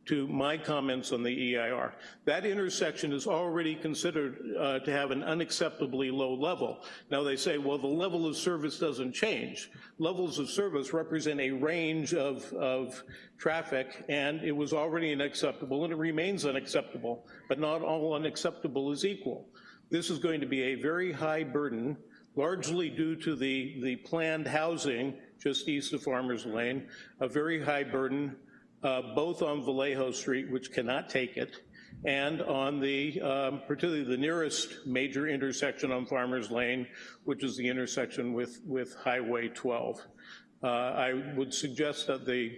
to my comments on the EIR. That intersection is already considered uh, to have an unacceptably low level. Now they say, well, the level of service doesn't change. Levels of service represent a range of, of traffic, and it was already unacceptable, and it remains unacceptable, but not all unacceptable is equal. This is going to be a very high burden, largely due to the, the planned housing just east of Farmers Lane, a very high burden, uh, both on Vallejo Street, which cannot take it, and on the, um, particularly the nearest major intersection on Farmers Lane, which is the intersection with, with Highway 12. Uh, I would suggest that the,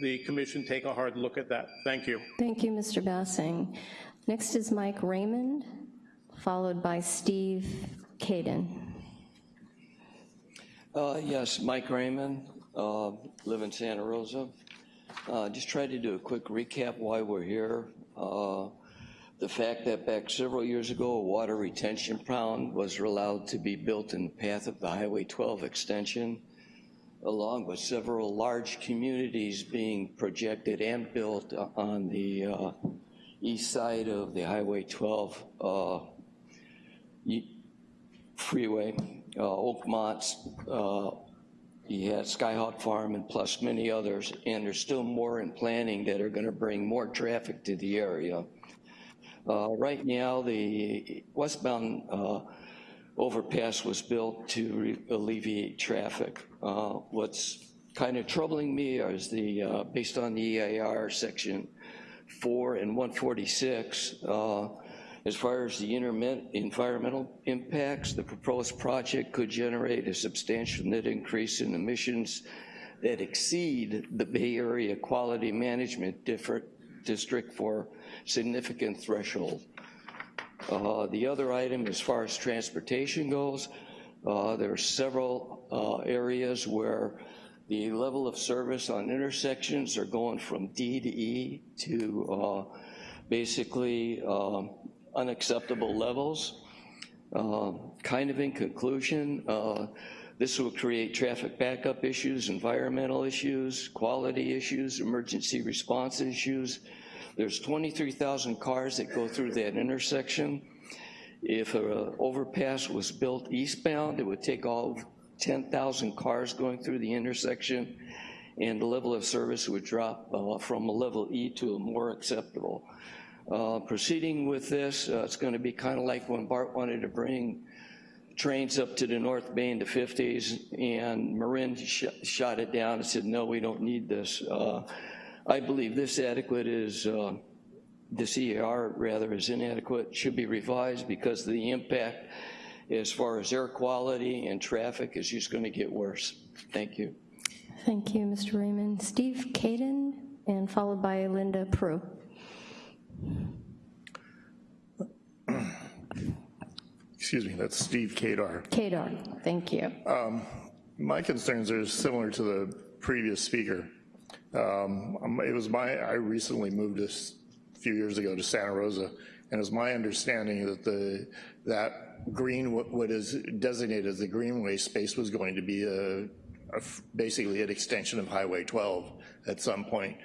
the commission take a hard look at that. Thank you. Thank you, Mr. Bassing. Next is Mike Raymond followed by Steve Caden. Uh, yes, Mike Raymond, uh, live in Santa Rosa. Uh, just try to do a quick recap why we're here. Uh, the fact that back several years ago, a water retention pond was allowed to be built in the path of the Highway 12 extension, along with several large communities being projected and built on the uh, east side of the Highway 12 uh, freeway, uh, Oakmont, uh, you had Skyhawk Farm and plus many others, and there's still more in planning that are gonna bring more traffic to the area. Uh, right now, the westbound uh, overpass was built to alleviate traffic. Uh, what's kind of troubling me is the, uh, based on the EIR section 4 and 146, uh, as far as the environmental impacts, the proposed project could generate a substantial net increase in emissions that exceed the Bay Area Quality Management District for significant threshold. Uh, the other item, as far as transportation goes, uh, there are several uh, areas where the level of service on intersections are going from D to E to uh, basically um, unacceptable levels. Uh, kind of in conclusion, uh, this will create traffic backup issues, environmental issues, quality issues, emergency response issues. There's 23,000 cars that go through that intersection. If an overpass was built eastbound, it would take all 10,000 cars going through the intersection and the level of service would drop uh, from a level E to a more acceptable. Uh, proceeding with this, uh, it's gonna be kind of like when BART wanted to bring trains up to the North Bay in the 50s and Marin sh shot it down and said, no, we don't need this. Uh, I believe this adequate is uh, this EAR rather is inadequate, should be revised because the impact as far as air quality and traffic is just gonna get worse. Thank you. Thank you, Mr. Raymond. Steve Caden, and followed by Linda Prue. (clears throat) Excuse me, that's Steve Kadar. Kadar, thank you. My concerns are similar to the previous speaker. Um, um, It was my, I recently moved this a few years ago to Santa Rosa, and it's my understanding that the, that green, what what is designated as the greenway space was going to be a, a basically an extension of Highway 12 at some point.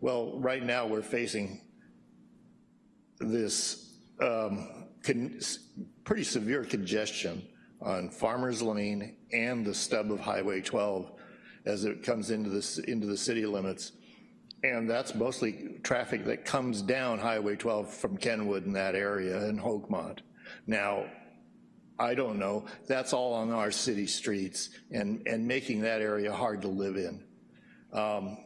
Well, right now, we're facing this um, pretty severe congestion on Farmers Lane and the stub of Highway 12 as it comes into this into the city limits. And that's mostly traffic that comes down Highway 12 from Kenwood in that area and Oakmont. Now, I don't know, that's all on our city streets and, and making that area hard to live in. Um,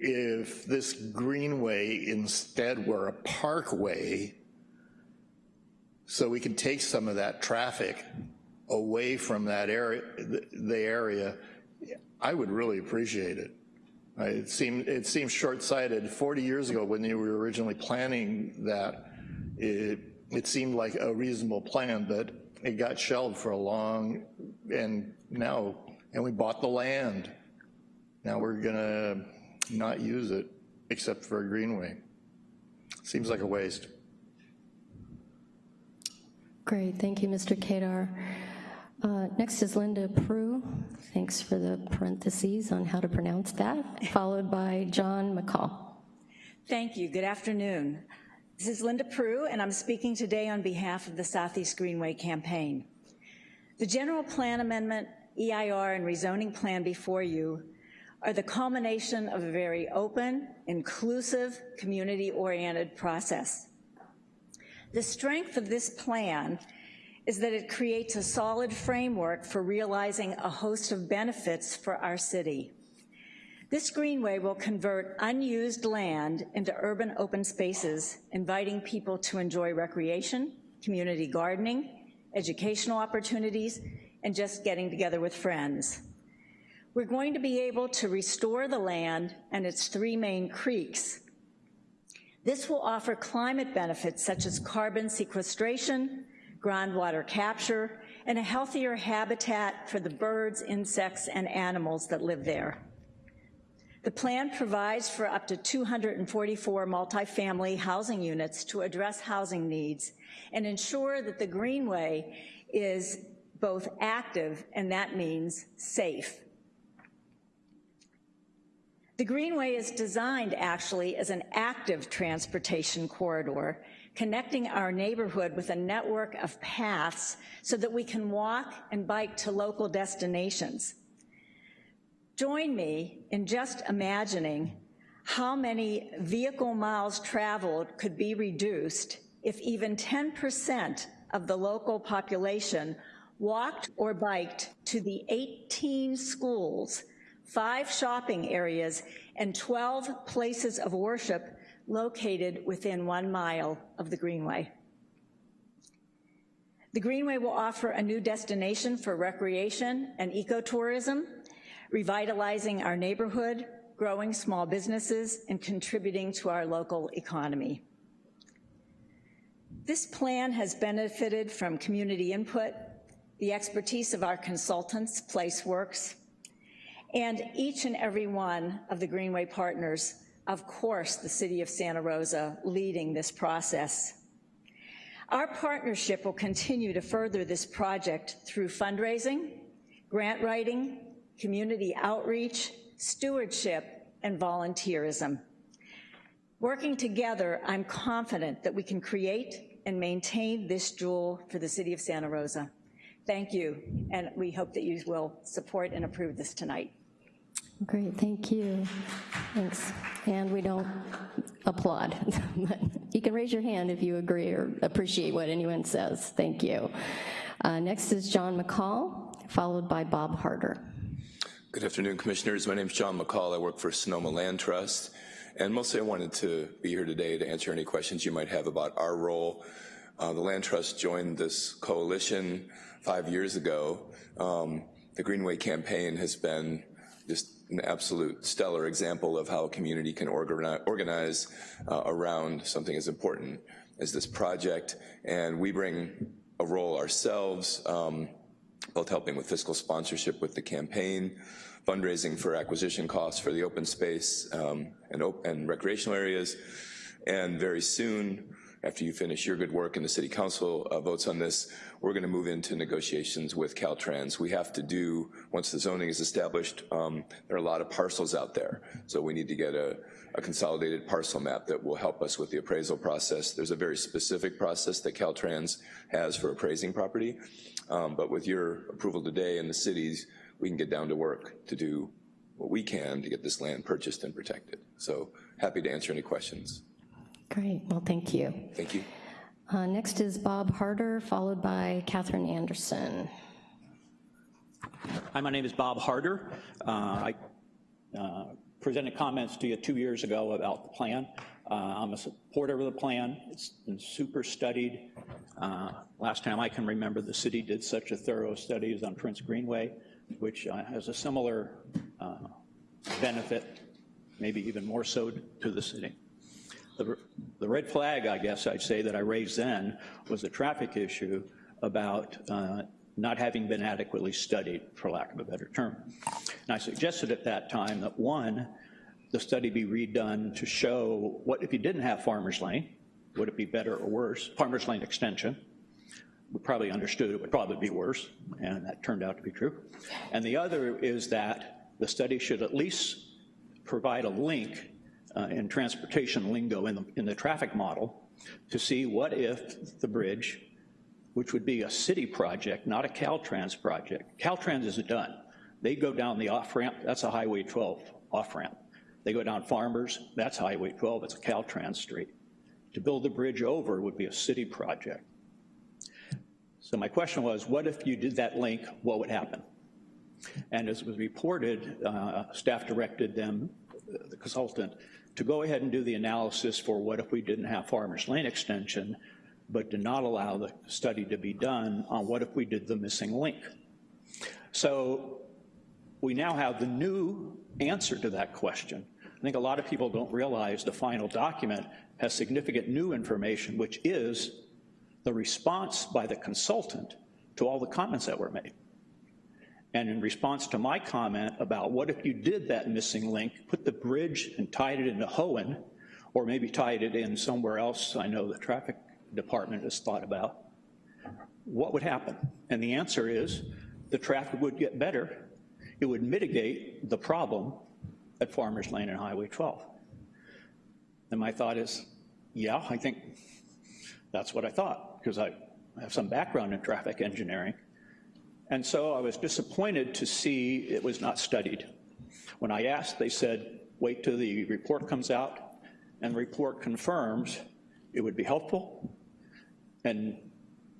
If this greenway instead were a parkway, so we can take some of that traffic away from that area, the- area, I would really appreciate it. It seemed, it seems short-sighted. 40 years ago, when you were originally planning that, it, it seemed like a reasonable plan, but it got shelved for a long, and now, and we bought the land. Now we're gonna not use it, except for a greenway. Seems like a waste. Great, thank you, Mr. Kadar. Uh, Next is Linda Prue. Thanks for the parentheses on how to pronounce that, followed by John McCall. Thank you. Good afternoon. This is Linda Prue, and I'm speaking today on behalf of the Southeast Greenway Campaign. The General Plan Amendment, EIR, and rezoning plan before you are the culmination of a very open, inclusive, community-oriented process. The strength of this plan is that it creates a solid framework for realizing a host of benefits for our city. This greenway will convert unused land into urban open spaces, inviting people to enjoy recreation, community gardening, educational opportunities, and just getting together with friends. We're going to be able to restore the land and its three main creeks. This will offer climate benefits such as carbon sequestration, groundwater capture, and a healthier habitat for the birds, insects, and animals that live there. The plan provides for up to 244 multifamily housing units to address housing needs and ensure that the Greenway is both active, and that means safe. The Greenway is designed actually as an active transportation corridor, connecting our neighborhood with a network of paths so that we can walk and bike to local destinations. Join me in just imagining how many vehicle miles traveled could be reduced if even 10% of the local population walked or biked to the 18 schools, five shopping areas, and 12 places of worship located within one mile of the Greenway. The Greenway will offer a new destination for recreation and ecotourism, revitalizing our neighborhood, growing small businesses, and contributing to our local economy. This plan has benefited from community input, the expertise of our consultants, PlaceWorks, and each and every one of the Greenway partners, of course, the City of Santa Rosa leading this process. Our partnership will continue to further this project through fundraising, grant writing, community outreach, stewardship, and volunteerism. Working together, I'm confident that we can create and maintain this jewel for the City of Santa Rosa. Thank you, and we hope that you will support and approve this tonight. Great, thank you. Thanks. And we don't applaud. (laughs) You can raise your hand if you agree or appreciate what anyone says. Thank you. Uh, Next is John McCall, followed by Bob Harder. Good afternoon, Commissioners. My name is John McCall. I work for Sonoma Land Trust, And mostly I wanted to be here today to answer any questions you might have about our role. Uh, the Land Trust joined this coalition five years ago. Um, the Greenway campaign has been just an absolute stellar example of how a community can organize, uh, around something as important as this project. And we bring a role ourselves, um, both helping with fiscal sponsorship with the campaign, fundraising for acquisition costs for the open space um, and, op and recreational areas, and very soon, after you finish your good work and the City Council uh, votes on this, we're gonna move into negotiations with Caltrans. We have to do, once the zoning is established, um, there are a lot of parcels out there. So we need to get a, a consolidated parcel map that will help us with the appraisal process. There's a very specific process that Caltrans has for appraising property. Um, but with your approval today and the cities, we can get down to work to do what we can to get this land purchased and protected. So happy to answer any questions. Great, well, thank you. Thank you. Uh, next is Bob Harder, followed by Catherine Anderson. Hi, my name is Bob Harder. Uh, I uh, presented comments to you two years ago about the plan. Uh, I'm a supporter of the plan. It's been super studied. Uh, last time I can remember the city did such a thorough study as on Prince Greenway, which uh, has a similar benefit, maybe even more so to the city. The, the red flag, I guess I'd say, that I raised then was a traffic issue about uh, not having been adequately studied, for lack of a better term. And I suggested at that time that one, the study be redone to show what if you didn't have Farmers Lane, would it be better or worse? Farmers Lane extension, we probably understood it would probably be worse, and that turned out to be true. And the other is that the study should at least provide a link uh, in transportation lingo in the, in the traffic model to see what if the bridge, which would be a city project, not a Caltrans project. Caltrans is done. They go down the off-ramp, that's a Highway 12 off-ramp. They go down Farmers, that's Highway 12, it's a Caltrans street. To build the bridge over would be a city project. So my question was, what if you did that link, what would happen? And as was reported, uh, staff directed them, the consultant, to go ahead and do the analysis for what if we didn't have Farmers Lane extension, but did not allow the study to be done on what if we did the missing link. So we now have the new answer to that question. I think a lot of people don't realize the final document has significant new information, which is the response by the consultant to all the comments that were made. And in response to my comment about what if you did that missing link, put the bridge and tied it into Hoen, or maybe tied it in somewhere else I know the traffic department has thought about, what would happen? And the answer is the traffic would get better. It would mitigate the problem at Farmers Lane and Highway 12. And my thought is, yeah, I think that's what I thought, because I have some background in traffic engineering. And so I was disappointed to see it was not studied. When I asked, they said, wait till the report comes out, and the report confirms it would be helpful, and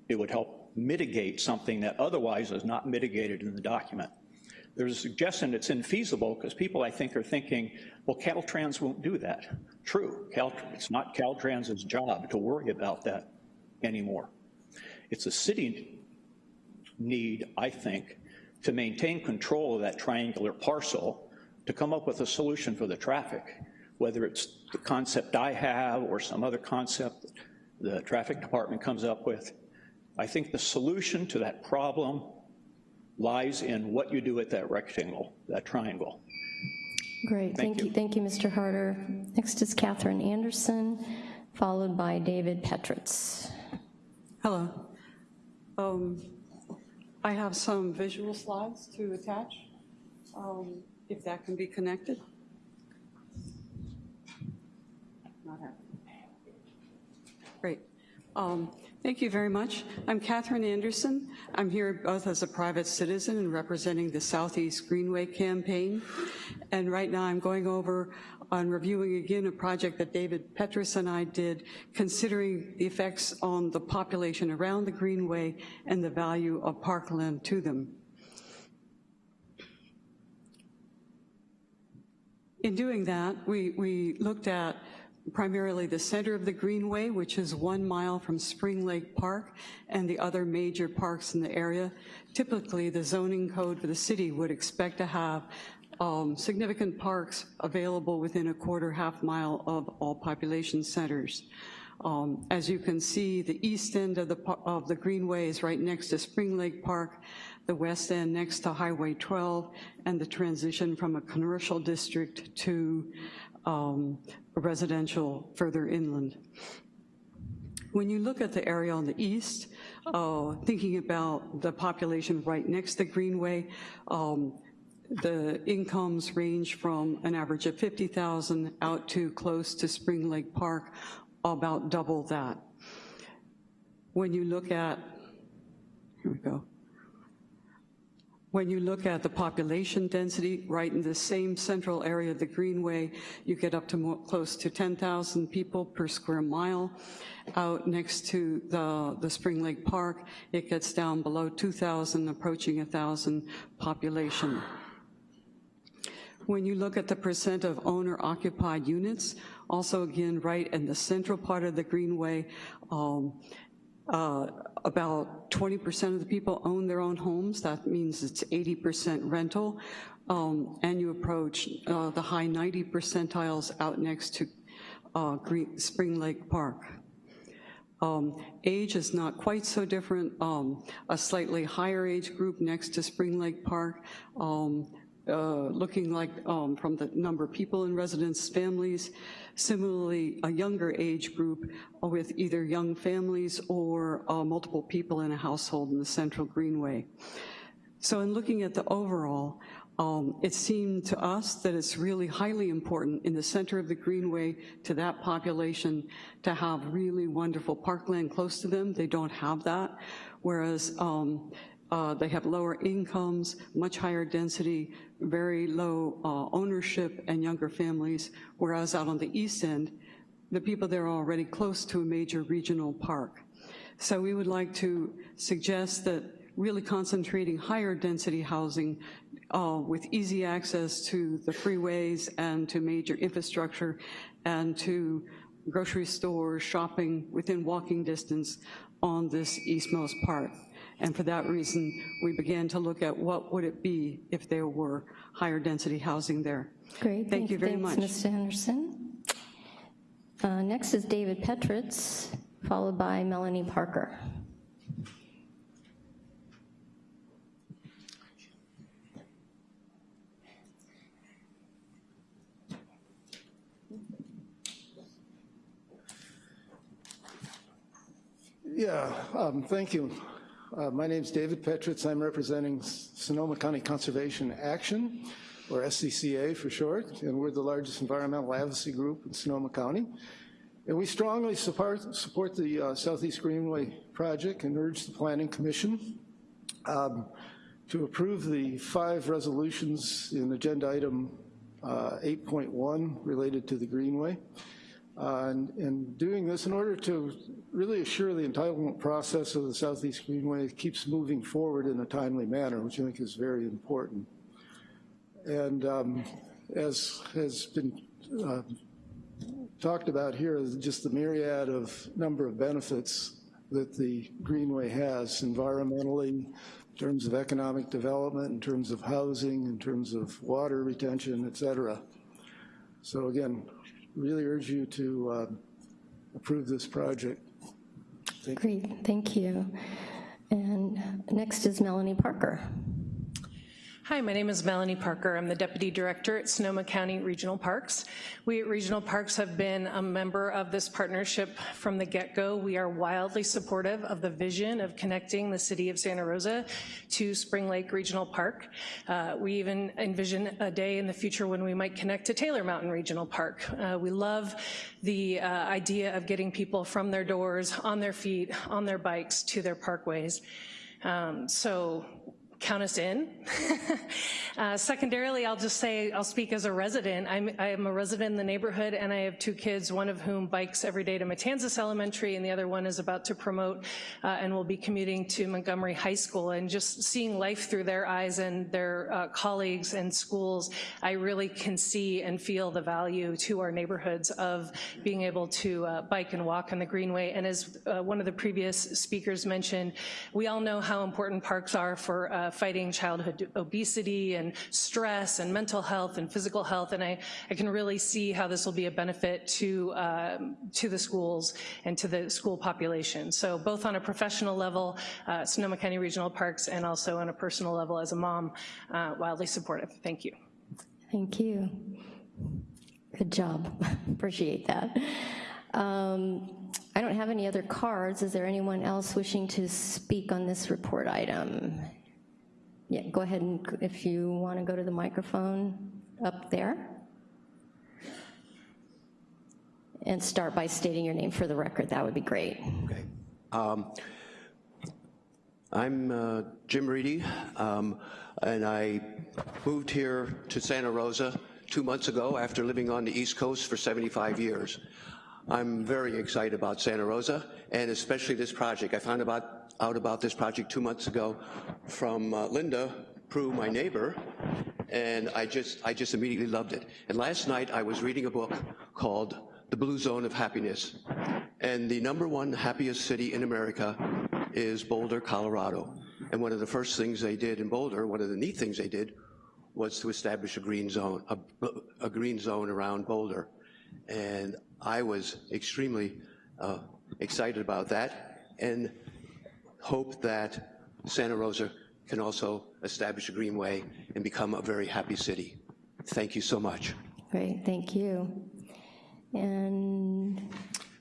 it would help mitigate something that otherwise is not mitigated in the document. There's a suggestion it's infeasible because people, I think, are thinking, well, Caltrans won't do that. True, Cal, it's not Caltrans's job to worry about that anymore. It's a city need, I think, to maintain control of that triangular parcel to come up with a solution for the traffic, whether it's the concept I have or some other concept the traffic department comes up with. I think the solution to that problem lies in what you do with that rectangle, that triangle. Great, thank, thank you. you. Thank you, Mr. Harder. Next is Catherine Anderson, followed by David Petritz. Hello. Um, I have some visual slides to attach, um, if that can be connected. Not happening. Great. Um, thank you very much. I'm Catherine Anderson. I'm here both as a private citizen and representing the Southeast Greenway campaign. And right now I'm going over on reviewing again a project that David Petritz and I did, considering the effects on the population around the Greenway and the value of parkland to them. in doing that, we, we looked at primarily the center of the Greenway, which is one mile from Spring Lake Park and the other major parks in the area. Typically, the zoning code for the city would expect to have um, significant parks available within a quarter, half mile of all population centers. Um, as you can see, the east end of the, of the Greenway is right next to Spring Lake Park, the west end next to Highway 12, and the transition from a commercial district to um, residential further inland. When you look at the area on the east, uh, thinking about the population right next to Greenway, um, the incomes range from an average of 50,000 out to close to Spring Lake Park, about double that. When you look at, here we go, when you look at the population density, right in the same central area of the Greenway, you get up to more, close to 10,000 people per square mile. Out next to the, the Spring Lake Park, it gets down below 2,000, approaching 1,000 population. When you look at the percent of owner-occupied units, also again, right in the central part of the Greenway, um, uh, about 20% of the people own their own homes. That means it's 80% rental. Um, and you approach uh, the high 90 percentiles out next to uh, Green, Spring Lake Park. Um, age is not quite so different. Um, a slightly higher age group next to Spring Lake Park, um, uh, looking like um, from the number of people in residence families. Similarly, a younger age group with either young families or uh, multiple people in a household in the central Greenway. So in looking at the overall, um, it seemed to us that it's really highly important in the center of the Greenway to that population to have really wonderful parkland close to them. They don't have that, whereas um, uh, they have lower incomes, much higher density, very low uh, ownership and younger families, whereas out on the east end, the people there are already close to a major regional park. So we would like to suggest that really concentrating higher density housing uh, with easy access to the freeways and to major infrastructure and to grocery stores, shopping within walking distance on this eastmost part. And for that reason, we began to look at what would it be if there were higher density housing there. Great. Thank, you very thanks, much. Mr. Anderson. Uh, next is David Petritz, followed by Melanie Parker. Yeah, um, thank you. Uh, my name is David Petritz. I'm representing Sonoma County Conservation Action, or SCCA for short, and we're the largest environmental advocacy group in Sonoma County. And we strongly support, support the uh, Southeast Greenway project and urge the Planning Commission um, to approve the five resolutions in agenda item uh, 8.1 related to the Greenway. Uh, and, and, doing this in order to really assure the entitlement process of the Southeast Greenway keeps moving forward in a timely manner, which I think is very important. And um, as has been uh, talked about here, just the myriad of number of benefits that the Greenway has environmentally, in terms of economic development, in terms of housing, in terms of water retention, et cetera. So again, really urge you to uh, approve this project. Thank Great, thank you. And next is Melanie Parker. Hi, my name is Melanie Parker. I'm the Deputy Director at Sonoma County Regional Parks. We at Regional Parks have been a member of this partnership from the get-go. We are wildly supportive of the vision of connecting the city of Santa Rosa to Spring Lake Regional Park. Uh, we even envision a day in the future when we might connect to Taylor Mountain Regional Park. Uh, we love the uh, idea of getting people from their doors, on their feet, on their bikes, to their parkways. Um, so count us in. (laughs) uh, secondarily, I'll just say, I'll speak as a resident. I'm, I'm a resident in the neighborhood and I have two kids, one of whom bikes every day to Matanzas Elementary and the other one is about to promote uh, and will be commuting to Montgomery High School. And just seeing life through their eyes and their uh, colleagues and schools, I really can see and feel the value to our neighborhoods of being able to uh, bike and walk on the Greenway. And as uh, one of the previous speakers mentioned, we all know how important parks are for uh, fighting childhood obesity and stress and mental health and physical health, and I, I can really see how this will be a benefit to, um, to the schools and to the school population. So both on a professional level, uh, Sonoma County Regional Parks, and also on a personal level as a mom, uh, wildly supportive. Thank you. Thank you. Good job. (laughs) Appreciate that. Um, I don't have any other cards. Is there anyone else wishing to speak on this report item? Yeah, go ahead and if you want to go to the microphone up there. And start by stating your name for the record, that would be great. Okay. Um, I'm uh, Jim Reedy, um, and I moved here to Santa Rosa two months ago after living on the East Coast for 75 years. I'm very excited about Santa Rosa, and especially this project. I found about, out about this project two months ago from uh, Linda Prue, my neighbor, and I just, I just immediately loved it. And last night I was reading a book called The Blue Zone of Happiness, and the number one happiest city in America is Boulder, Colorado. And one of the first things they did in Boulder, one of the neat things they did, was to establish a green zone, a, a green zone around Boulder. And I was extremely uh, excited about that and hope that Santa Rosa can also establish a greenway and become a very happy city. Thank you so much. Great, thank you. And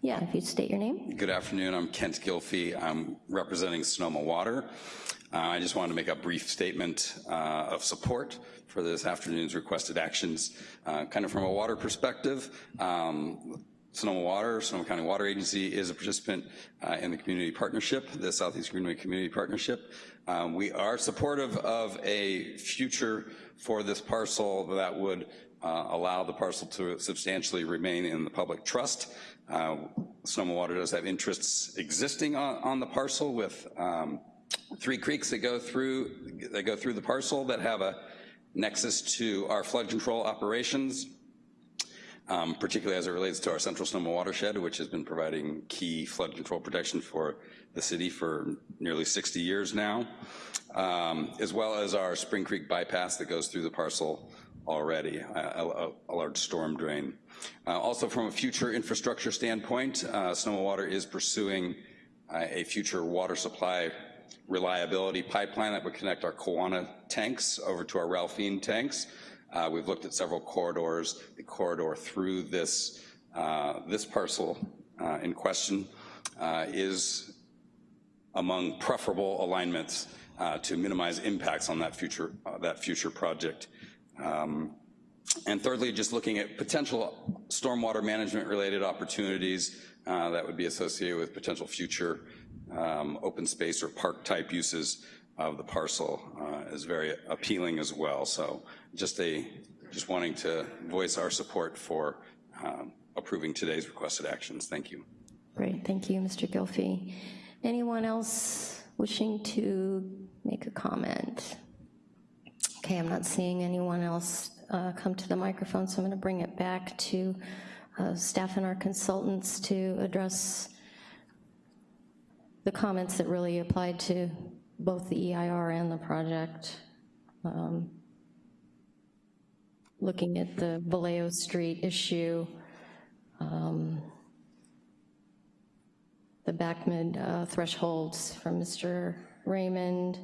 yeah, if you'd state your name. Good afternoon, I'm Kent Gylfe. I'm representing Sonoma Water. Uh, I just wanted to make a brief statement uh, of support for this afternoon's requested actions, uh, kind of from a water perspective. Um, Sonoma Water, Sonoma County Water Agency is a participant uh, in the community partnership, the Southeast Greenway Community Partnership. Um, we are supportive of a future for this parcel that would uh, allow the parcel to substantially remain in the public trust. Uh, Sonoma Water does have interests existing on, on the parcel with um, three creeks that go through that go through the parcel that have a nexus to our flood control operations, um, particularly as it relates to our Central Sonoma watershed, which has been providing key flood control protection for the city for nearly 60 years now, um, as well as our Spring Creek bypass that goes through the parcel already, a, a, a large storm drain. Uh, also from a future infrastructure standpoint, uh, Sonoma Water is pursuing uh, a future water supply reliability pipeline that would connect our Kawana tanks over to our Ralphine tanks. Uh, we've looked at several corridors. The corridor through this, uh, this parcel uh, in question uh, is among preferable alignments uh, to minimize impacts on that future, uh, that future project. Um, and thirdly, just looking at potential stormwater management related opportunities that would be associated with potential future um, open space or park type uses of the parcel uh, is very appealing as well. So just a just wanting to voice our support for um, approving today's requested actions. Thank you. Great, thank you, Mr. Gylfe. Anyone else wishing to make a comment? Okay, I'm not seeing anyone else uh, come to the microphone, so I'm gonna bring it back to uh, staff and our consultants to address the comments that really applied to both the EIR and the project. Um, looking at the Vallejo Street issue, um, the BACMD uh, thresholds from Mr. Raymond,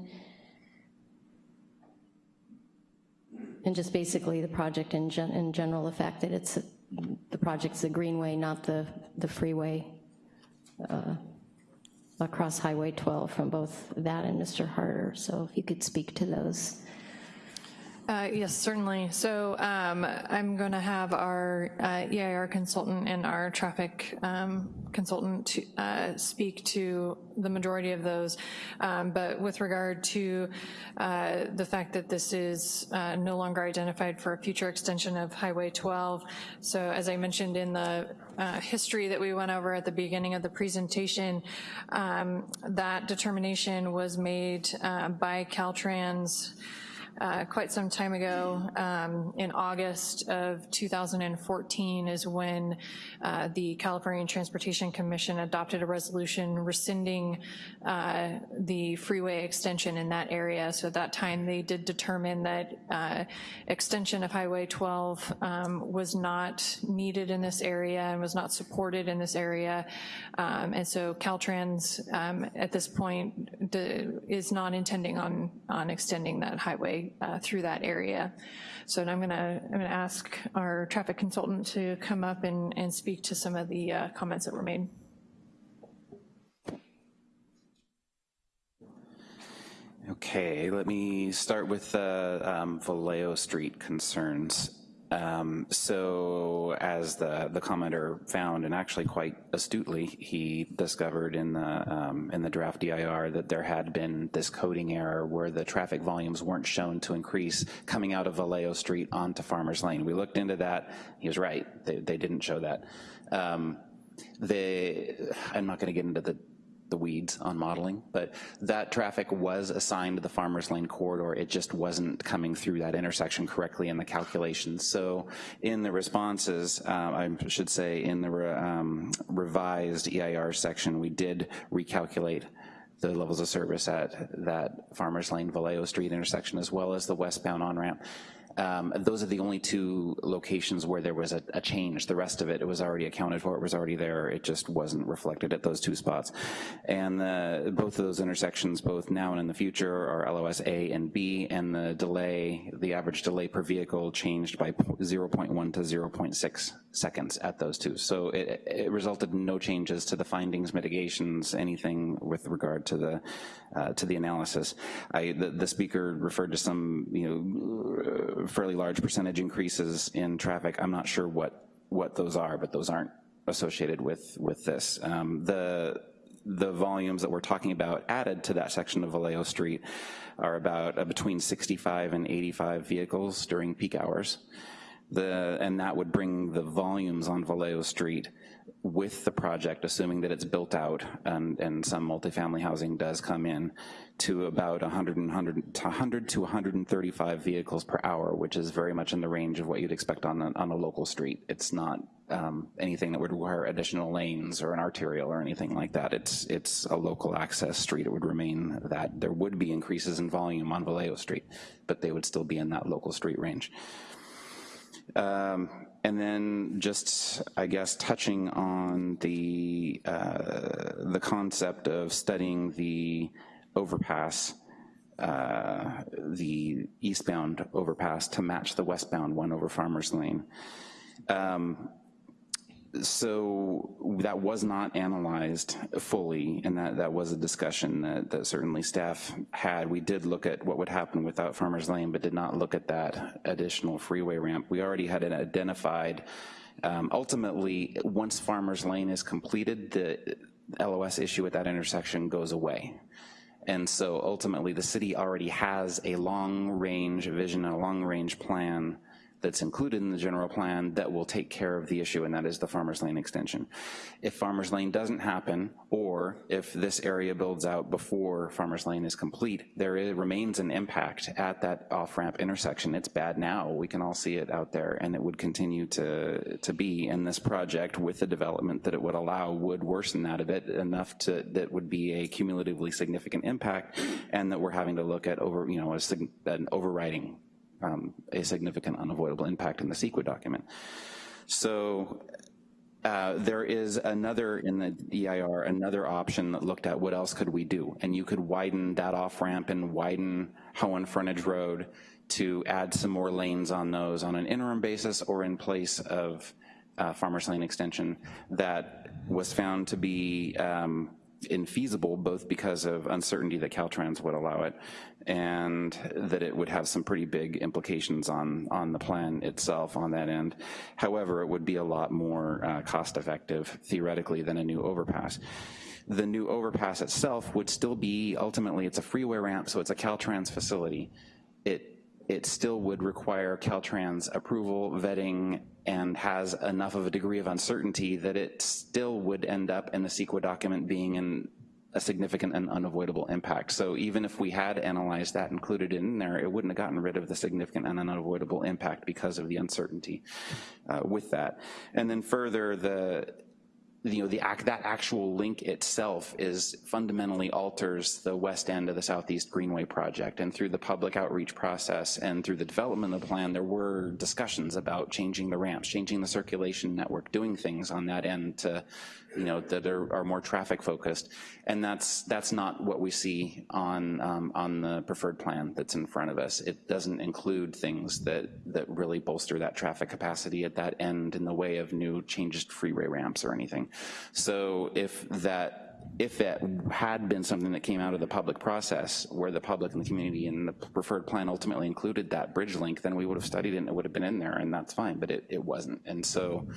and just basically the project in, gen in general, the fact that it's a, the project's the greenway, not the, the freeway. Uh, across Highway 12 from both that and Mr. Harder. So if you could speak to those. Uh, yes, certainly. So um, I'm going to have our uh, EIR consultant and our traffic um, consultant to, uh, speak to the majority of those. Um, but with regard to uh, the fact that this is uh, no longer identified for a future extension of Highway 12, so as I mentioned in the history that we went over at the beginning of the presentation, um, that determination was made by Caltrans uh, quite some time ago. Um, in August of 2014 is when uh, the California Transportation Commission adopted a resolution rescinding uh, the freeway extension in that area. So at that time they did determine that uh, extension of Highway 12 um, was not needed in this area and was not supported in this area. Um, and so Caltrans um, at this point is not intending on, on extending that highway uh, through that area. So I'm gonna, I'm gonna ask our traffic consultant to come up and, and speak to some of the uh, comments that were made. Okay, let me start with the um, Vallejo Street concerns. Um, so as the, the commenter found, and actually quite astutely, he discovered in the, um, in the draft DIR that there had been this coding error where the traffic volumes weren't shown to increase coming out of Vallejo Street onto Farmers Lane. We looked into that, he was right, they, they didn't show that. Um, they, I'm not gonna get into the the weeds on modeling, but that traffic was assigned to the Farmers Lane corridor. It just wasn't coming through that intersection correctly in the calculations. So in the responses, uh, I should say in the re, um, revised EIR section, we did recalculate the levels of service at that Farmers Lane Vallejo Street intersection as well as the westbound on-ramp. Um, those are the only two locations where there was a, a, change. The rest of it, it was already accounted for, it was already there, it just wasn't reflected at those two spots. And the, both of those intersections, both now and in the future, are LOS A and B, and the delay, the average delay per vehicle changed by 0.1 to 0.6 seconds at those two. So it, it, resulted in no changes to the findings, mitigations, anything with regard to the uh, to the analysis. I, the, the, speaker referred to some, you know, fairly large percentage increases in traffic. I'm not sure what what those are, but those aren't associated with with this. Um, the the volumes that we're talking about added to that section of Vallejo Street are about uh, between 65 and 85 vehicles during peak hours. The, and that would bring the volumes on Vallejo Street with the project, assuming that it's built out and, and some multifamily housing does come in, to about 100, 100, 100 to 135 vehicles per hour, which is very much in the range of what you'd expect on a, on a local street. It's not um, anything that would require additional lanes or an arterial or anything like that. It's, it's a local access street. It would remain that. There would be increases in volume on Vallejo Street, but they would still be in that local street range. Um, and then just, I guess, touching on the, uh, the concept of studying the overpass, uh, the eastbound overpass to match the westbound one over Farmers Lane. Um, so that was not analyzed fully, and that, that was a discussion that, that certainly staff had. We did look at what would happen without Farmers Lane, but did not look at that additional freeway ramp. We already had it identified. Um, ultimately, once Farmers Lane is completed, the LOS issue at that intersection goes away. And so ultimately the city already has a long range vision, and a long range plan that's included in the general plan that will take care of the issue, and that is the Farmers Lane extension. If Farmers Lane doesn't happen, or if this area builds out before Farmers Lane is complete, there is, remains an impact at that off-ramp intersection. It's bad now, we can all see it out there, and it would continue to, to be, in this project with the development that it would allow would worsen that a bit enough to, that would be a cumulatively significant impact, and that we're having to look at over, you know, a, an overriding um, a significant unavoidable impact in the CEQA document. So uh, there is another in the EIR, another option that looked at what else could we do, and you could widen that off ramp and widen Hoen Frontage Road to add some more lanes on those on an interim basis or in place of uh, Farmers Lane extension that was found to be um, infeasible, both because of uncertainty that Caltrans would allow it, and that it would have some pretty big implications on, on the plan itself on that end. However, it would be a lot more uh, cost effective theoretically than a new overpass. The new overpass itself would still be, ultimately, it's a freeway ramp, so it's a Caltrans facility. It it still would require Caltrans approval, vetting, and has enough of a degree of uncertainty that it still would end up in the CEQA document being in a significant and unavoidable impact. So even if we had analyzed that, included in there, it wouldn't have gotten rid of the significant and unavoidable impact because of the uncertainty uh, with that. And then further, the you know, the act, that actual link itself is fundamentally alters the west end of the Southeast Greenway project. And through the public outreach process and through the development of the plan, there were discussions about changing the ramps, changing the circulation network, doing things on that end to you know, that are, are more traffic focused. And that's, that's not what we see on, um, on the preferred plan that's in front of us. It doesn't include things that, that really bolster that traffic capacity at that end in the way of new changes to freeway ramps or anything. So if that if it had been something that came out of the public process where the public and the community and the preferred plan ultimately included that bridge link, then we would have studied it and it would have been in there and that's fine, but it, it wasn't. And so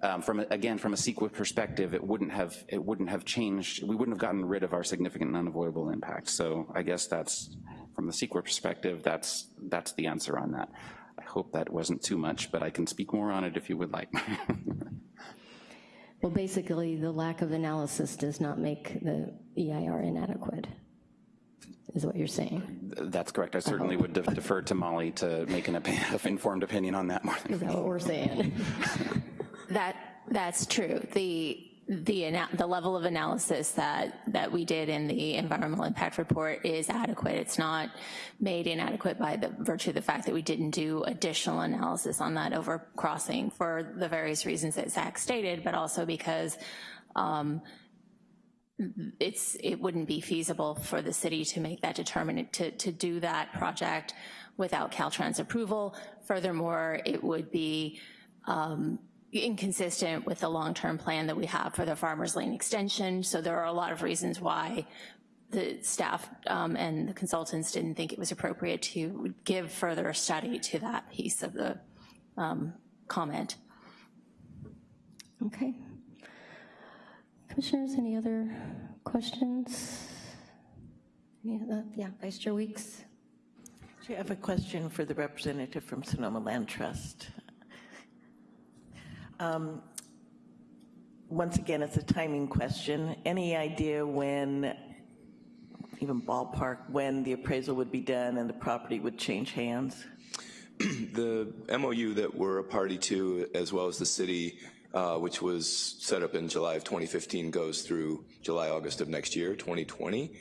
um, from again, from a CEQA perspective, it wouldn't have it wouldn't have changed. We wouldn't have gotten rid of our significant and unavoidable impact. So I guess that's from the CEQA perspective. That's that's the answer on that. I hope that wasn't too much, but I can speak more on it if you would like. (laughs) well, basically, the lack of analysis does not make the EIR inadequate is what you're saying. That's correct. I certainly I would de defer to Molly to make an (laughs) informed opinion on that. More is that what we're saying? (laughs) That, that's true. The, the, the level of analysis that, that we did in the environmental impact report is adequate. It's not made inadequate by the virtue of the fact that we didn't do additional analysis on that overcrossing for the various reasons that Zach stated, but also because um, it's it wouldn't be feasible for the city to make that determinant to, to do that project without Caltrans approval. Furthermore, it would be um, inconsistent with the long-term plan that we have for the Farmers Lane extension. So there are a lot of reasons why the staff um, and the consultants didn't think it was appropriate to give further study to that piece of the um, comment. Okay. Commissioners, any other questions? Yeah, yeah, Vice Chair Weeks. I have a question for the representative from Sonoma Land Trust. Um, once again, it's a timing question. Any idea when, even ballpark, when the appraisal would be done and the property would change hands? (clears throat) the MOU that we're a party to, as well as the city, uh, which was set up in July of 2015, goes through July, August of next year, 2020.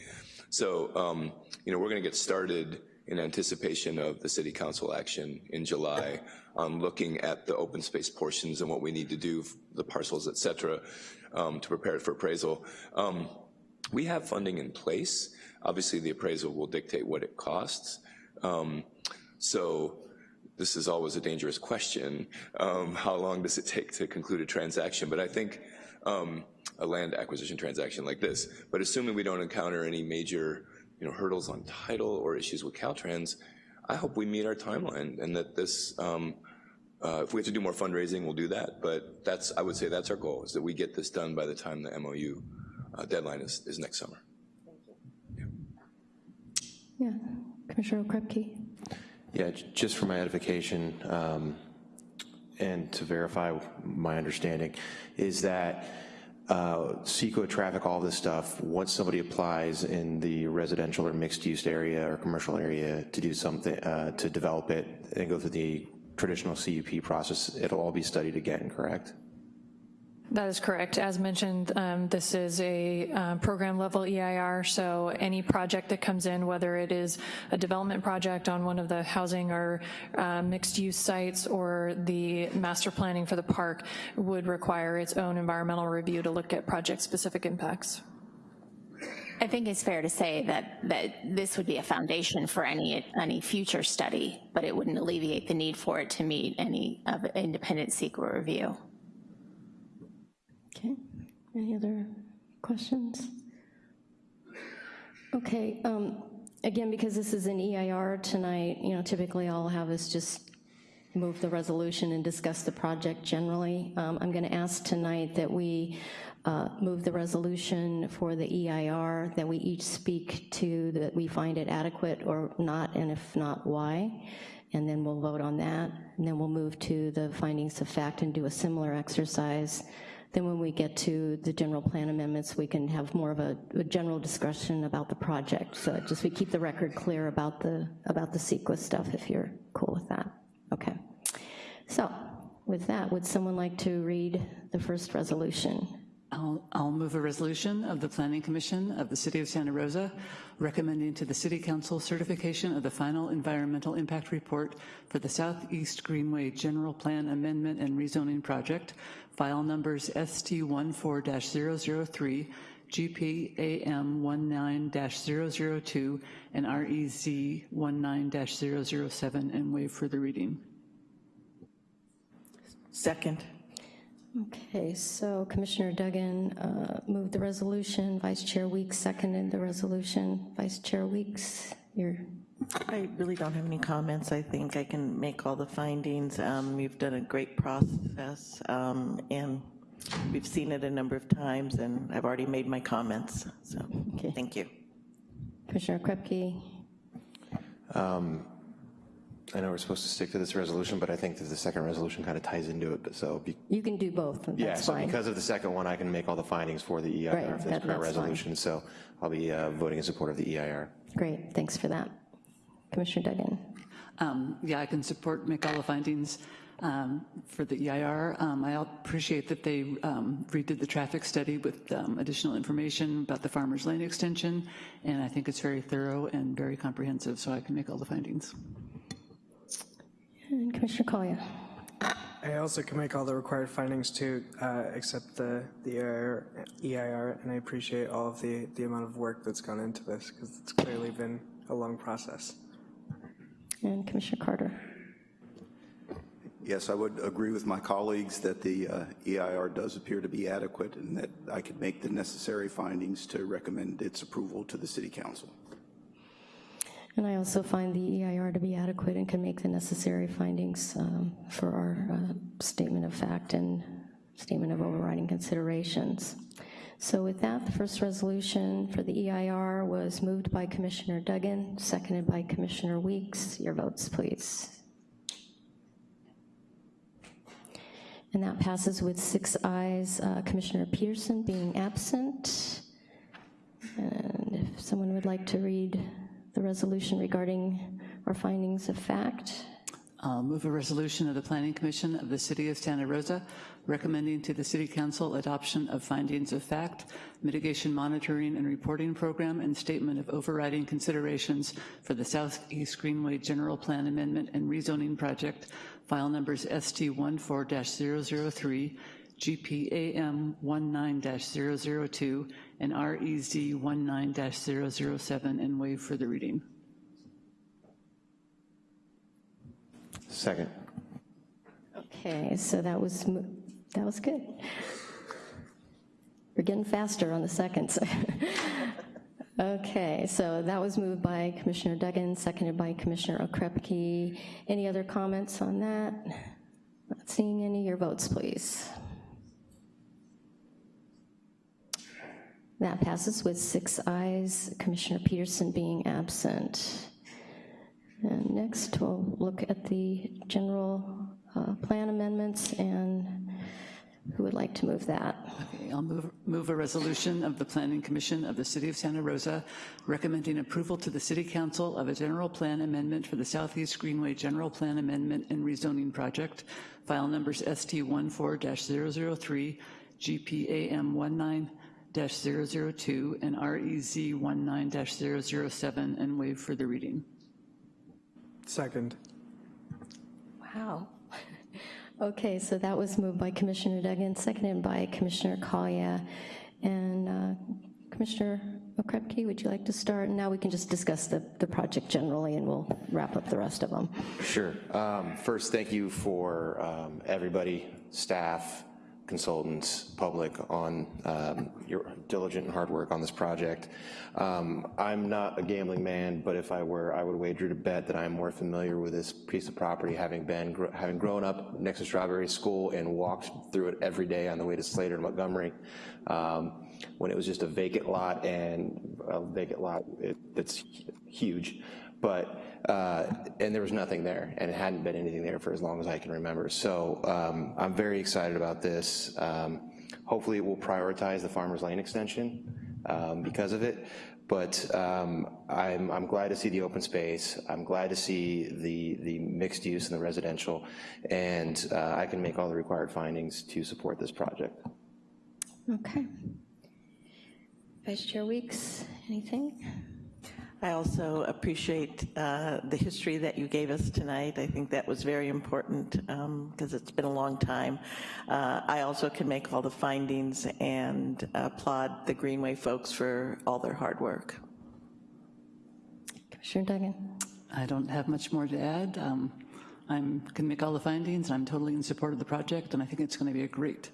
So, um, you know, we're gonna get started in anticipation of the city council action in July on looking at the open space portions and what we need to do, the parcels, et cetera, um, to prepare it for appraisal. Um, we have funding in place. Obviously, the appraisal will dictate what it costs. Um, so this is always a dangerous question. Um, how long does it take to conclude a transaction? But I think um, a land acquisition transaction like this, but assuming we don't encounter any major you know, hurdles on title or issues with Caltrans, I hope we meet our timeline and that this, um, uh, if we have to do more fundraising, we'll do that. But that's, I would say that's our goal, is that we get this done by the time the MOU uh, deadline is, is next summer. Yeah. yeah. Commissioner Okrepkie. Yeah, just for my edification um, and to verify my understanding, is that uh, traffic, all this stuff, once somebody applies in the residential or mixed use area or commercial area to do something, uh, to develop it and go through the traditional CUP process, it'll all be studied again, correct? That is correct. As mentioned, um, this is a um, program level EIR, so any project that comes in, whether it is a development project on one of the housing or uh, mixed use sites or the master planning for the park would require its own environmental review to look at project specific impacts. I think it's fair to say that, that this would be a foundation for any, any future study, but it wouldn't alleviate the need for it to meet any of independent CEQA review. Okay, any other questions? Okay, um, again, because this is an EIR tonight, you know, typically all I'll have is just move the resolution and discuss the project generally. Um, I'm gonna ask tonight that we uh, move the resolution for the EIR, that we each speak to that we find it adequate or not, and if not, why. And then we'll vote on that. And then we'll move to the findings of fact and do a similar exercise. Then when we get to the general plan amendments, we can have more of a, a general discussion about the project. So just we keep the record clear about the, about the CEQA stuff, if you're cool with that. Okay. So with that, would someone like to read the first resolution? I'll, I'll move a resolution of the Planning Commission of the City of Santa Rosa recommending to the City Council certification of the final environmental impact report for the Southeast Greenway General Plan Amendment and Rezoning Project, file numbers ST14-003, GPAM19-002, and REZ19-007, and waive further reading. Second. Okay, so Commissioner Duggan uh, moved the resolution, Vice Chair Weeks seconded the resolution. Vice Chair Weeks, you're... I really don't have any comments. I think I can make all the findings. Um, you've done a great process, um, and we've seen it a number of times, and I've already made my comments, so okay. thank you. Commissioner Krepke? Um, I know we're supposed to stick to this resolution, but I think that the second resolution kind of ties into it, but so. Be, you can do both, that's yeah, so fine. because of the second one, I can make all the findings for the EIR Right, for this that- current that's fine. resolution, so I'll be uh, voting in support of the EIR. Great, thanks for that. Commissioner Duggan? Um, yeah, I can support, make all the findings um, for the EIR. Um, I appreciate that they um, redid the traffic study with um, additional information about the Farmers Lane extension, and I think it's very thorough and very comprehensive, so I can make all the findings. And Commissioner Collier? I also can make all the required findings to uh, accept the, the EIR, EIR, and I appreciate all of the, the amount of work that's gone into this, because it's clearly been a long process. And Commissioner Carter? Yes, I would agree with my colleagues that the uh, EIR does appear to be adequate and that I could make the necessary findings to recommend its approval to the City Council. And I also find the EIR to be adequate and can make the necessary findings um, for our uh, statement of fact and statement of overriding considerations. So with that, the first resolution for the EIR was moved by Commissioner Duggan, seconded by Commissioner Weeks. Your votes, please. And that passes with six ayes, uh, Commissioner Peterson being absent. And if someone would like to read the resolution regarding our findings of fact. I'll move a resolution of the Planning Commission of the City of Santa Rosa recommending to the City Council adoption of findings of fact, mitigation monitoring and reporting program, and statement of overriding considerations for the Southeast Greenway General Plan Amendment and Rezoning Project, file numbers ST14-003, GPAM19-002, and REZ19-007, and waive further reading. Second. Okay, so that was, that was good. We're getting faster on the seconds. (laughs) Okay, so that was moved by Commissioner Duggan, seconded by Commissioner Okrepkie. Any other comments on that? Not seeing any, your votes, please. That passes with six ayes, Commissioner Peterson being absent. And next, we'll look at the general uh, plan amendments, and who would like to move that? Okay, I'll move, move a resolution of the Planning Commission of the City of Santa Rosa recommending approval to the City Council of a general plan amendment for the Southeast Greenway General Plan Amendment and Rezoning Project, file numbers ST14-003, GPAM19-002, and REZ19-007, and waive further reading. Second. Wow. Okay, so that was moved by Commissioner Duggan, seconded by Commissioner Collier. And uh, Commissioner Okrepkie, would you like to start? And now we can just discuss the, the project generally, and we'll wrap up the rest of them. Sure. Um, First, thank you for um, everybody, staff, consultants, public, on um, your diligent and hard work on this project. Um, I'm not a gambling man, but if I were, I would wager to bet that I'm more familiar with this piece of property, having been, gr having grown up next to Strawberry School and walked through it every day on the way to Slater and Montgomery, um, when it was just a vacant lot and a vacant lot it, that's huge but, uh, and there was nothing there, and it hadn't been anything there for as long as I can remember. So um, I'm very excited about this. Um, hopefully it will prioritize the Farmers Lane extension um, because of it, but um, I'm, I'm glad to see the open space. I'm glad to see the, the mixed use and the residential, and uh, I can make all the required findings to support this project. Okay. Vice Chair Weeks, anything? I also appreciate uh, the history that you gave us tonight. I think that was very important because um, it's been a long time. Uh, I also can make all the findings and applaud the Greenway folks for all their hard work. Commissioner Duggan. I don't have much more to add. Um, I can make all the findings. I'm totally in support of the project, and I think it's going to be a great,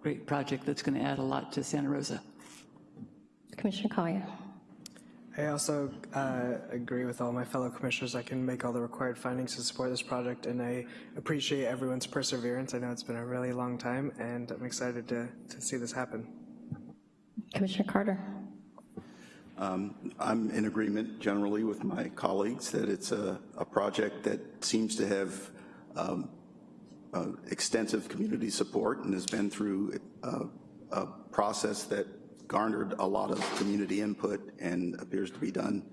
great project that's going to add a lot to Santa Rosa. Commissioner Collier. I also uh, agree with all my fellow commissioners. I can make all the required findings to support this project, and I appreciate everyone's perseverance. I know it's been a really long time, and I'm excited to, to see this happen. Commissioner Carter. Um, I'm in agreement generally with my colleagues that it's a, a project that seems to have um, uh, extensive community support and has been through a, a process that garnered a lot of community input and appears to be done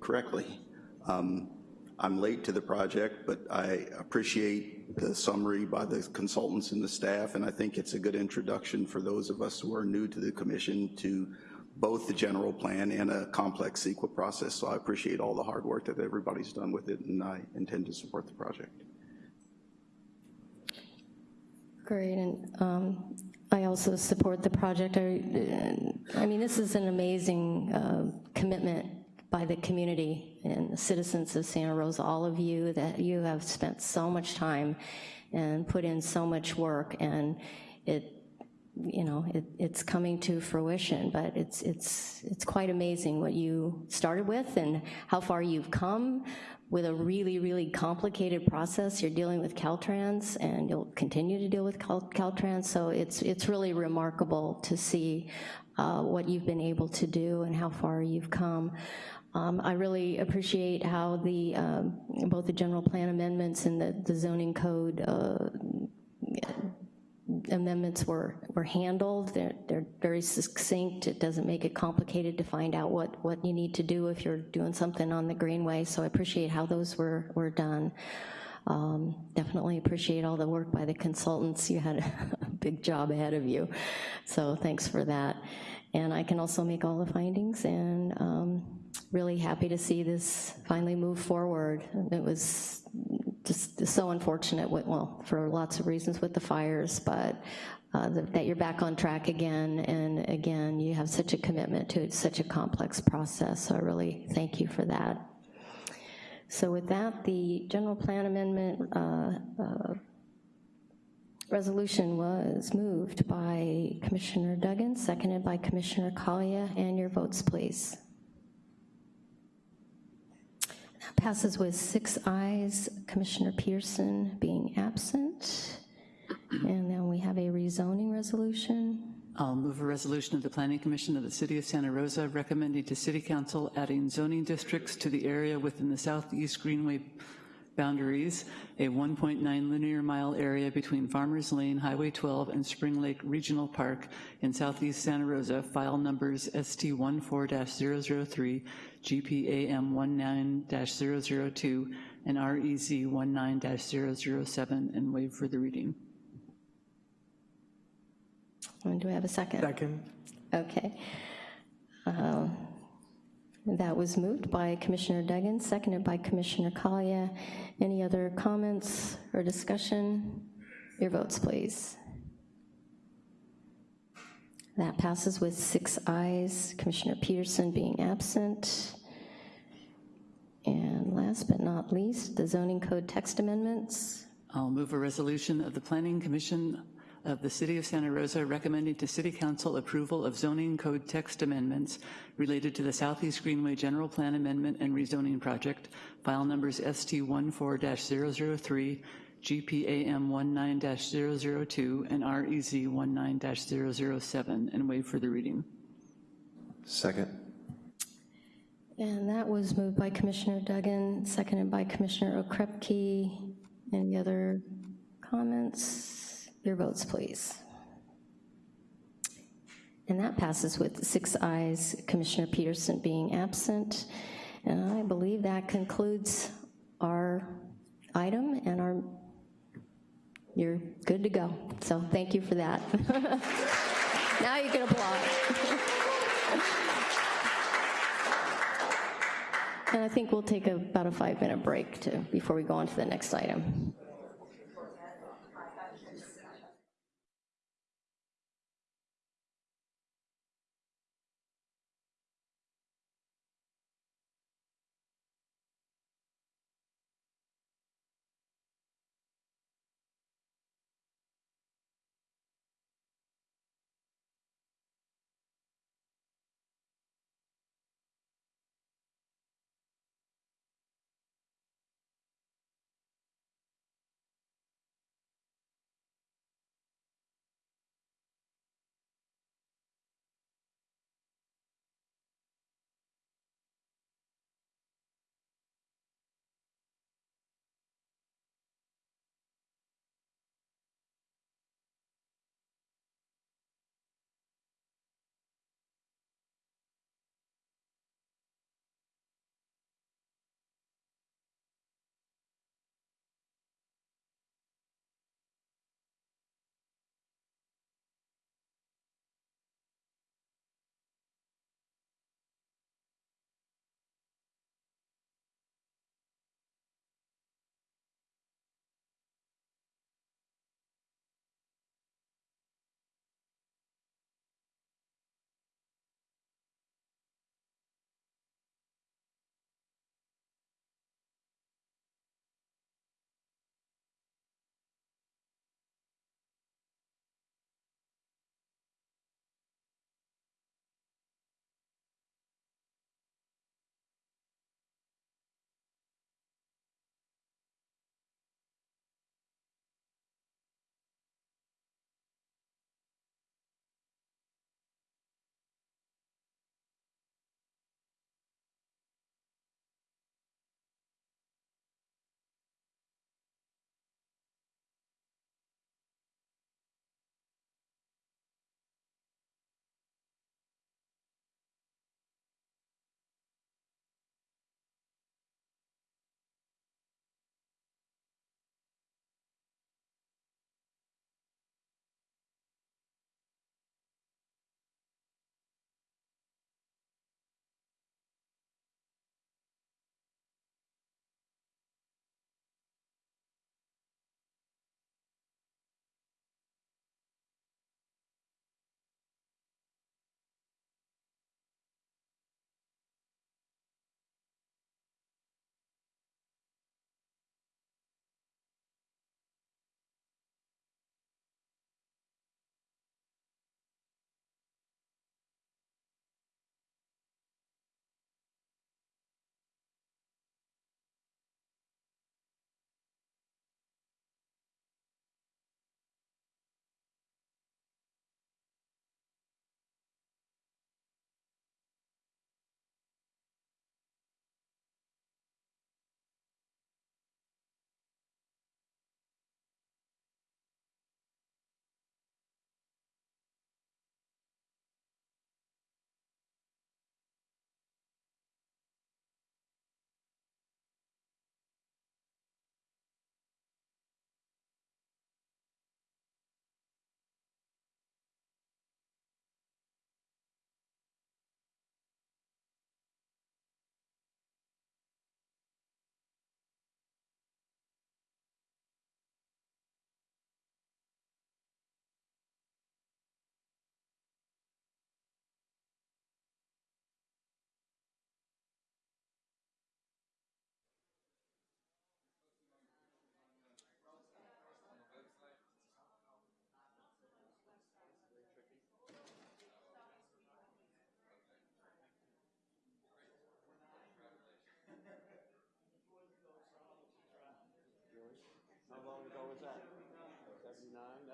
correctly. Um, I'm late to the project, but I appreciate the summary by the consultants and the staff, and I think it's a good introduction for those of us who are new to the commission to both the general plan and a complex CEQA process. So I appreciate all the hard work that everybody's done with it, and I intend to support the project. Great, and um, I also support the project. I, I mean, this is an amazing uh, commitment by the community and the citizens of Santa Rosa, all of you, that you have spent so much time and put in so much work, and it, you know, it, it's coming to fruition, but it's, it's, it's quite amazing what you started with and how far you've come, with a really, really complicated process. You're dealing with Caltrans, and you'll continue to deal with Cal Caltrans, so it's, it's really remarkable to see uh, what you've been able to do and how far you've come. Um, I really appreciate how the, um, both the general plan amendments and the, the zoning code uh, amendments were, were handled. They're, they're very succinct. It doesn't make it complicated to find out what, what you need to do if you're doing something on the Greenway, so I appreciate how those were, were done. Um, definitely appreciate all the work by the consultants. You had (laughs) a big job ahead of you, so thanks for that. And I can also make all the findings and um, really happy to see this finally move forward. It was just so unfortunate, with, well, for lots of reasons with the fires, but uh, the, that you're back on track again, and again, you have such a commitment to it, such a complex process, so I really thank you for that. So with that, the general plan amendment uh, uh, resolution was moved by Commissioner Duggan, seconded by Commissioner Collier, and your votes, please. Passes with six ayes, Commissioner Pearson being absent. And then we have a rezoning resolution. I'll move a resolution of the Planning Commission of the City of Santa Rosa recommending to City Council adding zoning districts to the area within the Southeast Greenway boundaries, a 1.9 linear mile area between Farmers Lane, Highway 12, and Spring Lake Regional Park in southeast Santa Rosa, file numbers ST14-003, GPAM 19-002, and REZ 19-007, and waive further reading. And do we have a second? Second. Okay. Uh, that was moved by Commissioner Duggan, seconded by Commissioner Collier. Any other comments or discussion? Your votes, please. That passes with six ayes, Commissioner Peterson being absent. And last but not least, the zoning code text amendments. I'll move a resolution of the Planning Commission of the City of Santa Rosa recommending to City Council approval of zoning code text amendments related to the Southeast Greenway General Plan Amendment and Rezoning Project, file numbers ST14-003, GPAM 19-002, and REZ 19-007, and waive further reading. Second. And that was moved by Commissioner Duggan, seconded by Commissioner Okrepkie. Any other comments? Your votes, please. And that passes with six ayes, Commissioner Peterson being absent. And I believe that concludes our item and our, you're good to go. So thank you for that. (laughs) now you can applaud. (laughs) And I think we'll take about a five-minute break to, before we go on to the next item.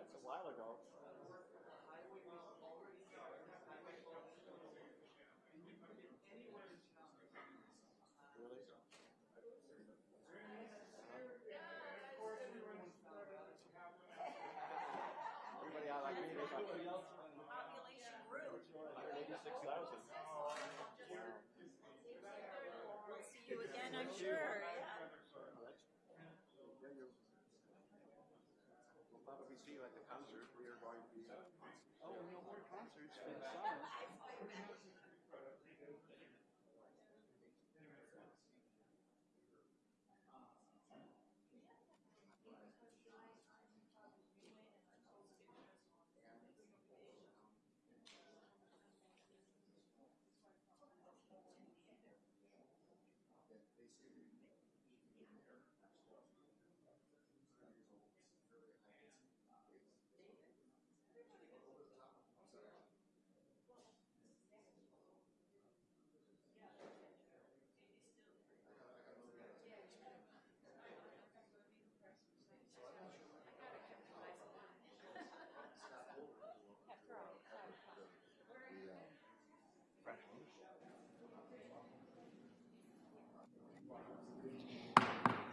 That's a while ago. See you at the concert. Oh, we are going to be. Oh, no more concerts for the summer.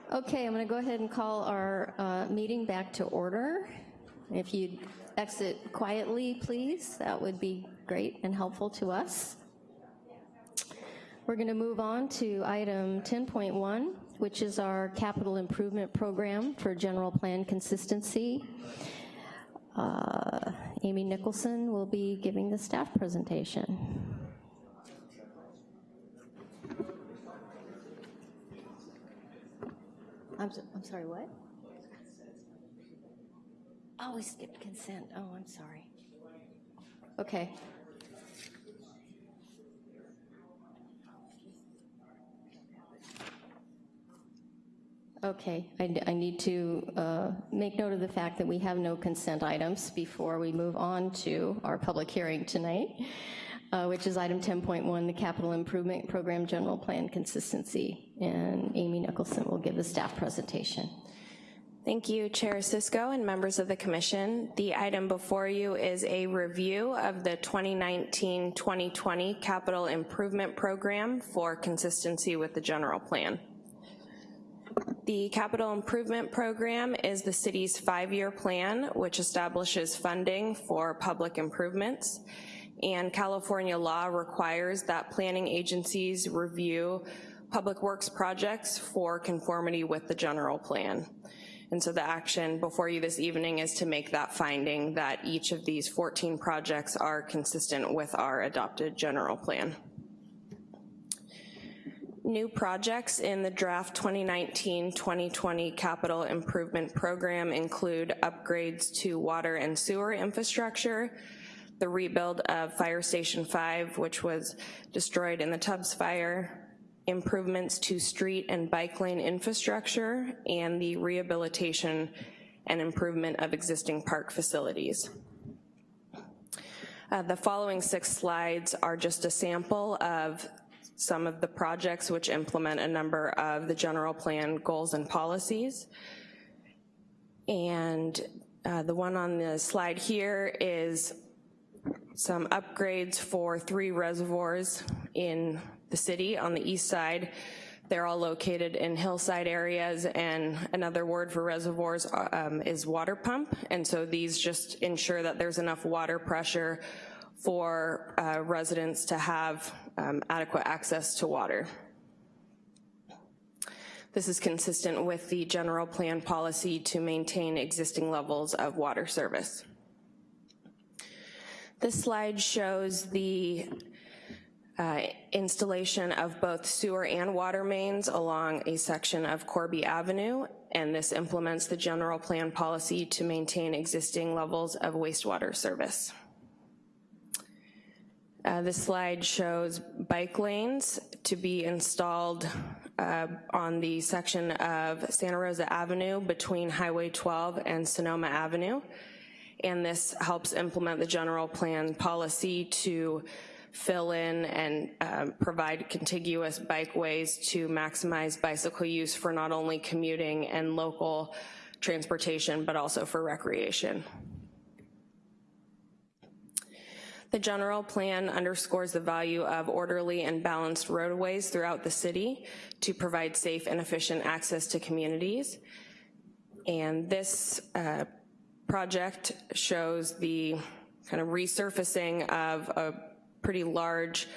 Okay, I'm going to go ahead and call our uh, meeting back to order. If you'd exit quietly, please, that would be great and helpful to us. We're going to move on to item 10.1, which is our capital improvement program for general plan consistency. Uh, Amy Nicholson will be giving the staff presentation. I'm, so- I'm sorry, what? Oh, we skipped consent. Oh, I'm sorry. Okay. Okay, I, I need to uh, make note of the fact that we have no consent items before we move on to our public hearing tonight, uh, which is item 10.1, the Capital Improvement Program General Plan Consistency. And Amy Nicholson will give the staff presentation. Thank you, Chair Cisco and members of the commission. The item before you is a review of the 2019-2020 capital improvement program for consistency with the general plan. The capital improvement program is the city's five-year plan, which establishes funding for public improvements. And California law requires that planning agencies review public works projects for conformity with the general plan. And so the action before you this evening is to make that finding that each of these 14 projects are consistent with our adopted general plan. New projects in the draft 2019-2020 capital improvement program include upgrades to water and sewer infrastructure, the rebuild of Fire Station 5, which was destroyed in the Tubbs fire, improvements to street and bike lane infrastructure, and the rehabilitation and improvement of existing park facilities. Uh, the following six slides are just a sample of some of the projects which implement a number of the general plan goals and policies. And uh, the one on the slide here is some upgrades for three reservoirs in the city on the east side. They're all located in hillside areas and another word for reservoirs um, is water pump. And so these just ensure that there's enough water pressure for uh, residents to have um, adequate access to water. This is consistent with the general plan policy to maintain existing levels of water service. This slide shows the uh, installation of both sewer and water mains along a section of Corby Avenue, and this implements the general plan policy to maintain existing levels of wastewater service. Uh, this slide shows bike lanes to be installed uh, on the section of Santa Rosa Avenue between Highway 12 and Sonoma Avenue. And this helps implement the general plan policy to fill in and um, provide contiguous bikeways to maximize bicycle use for not only commuting and local transportation, but also for recreation. The general plan underscores the value of orderly and balanced roadways throughout the city to provide safe and efficient access to communities. And this uh, project shows the kind of resurfacing of a pretty large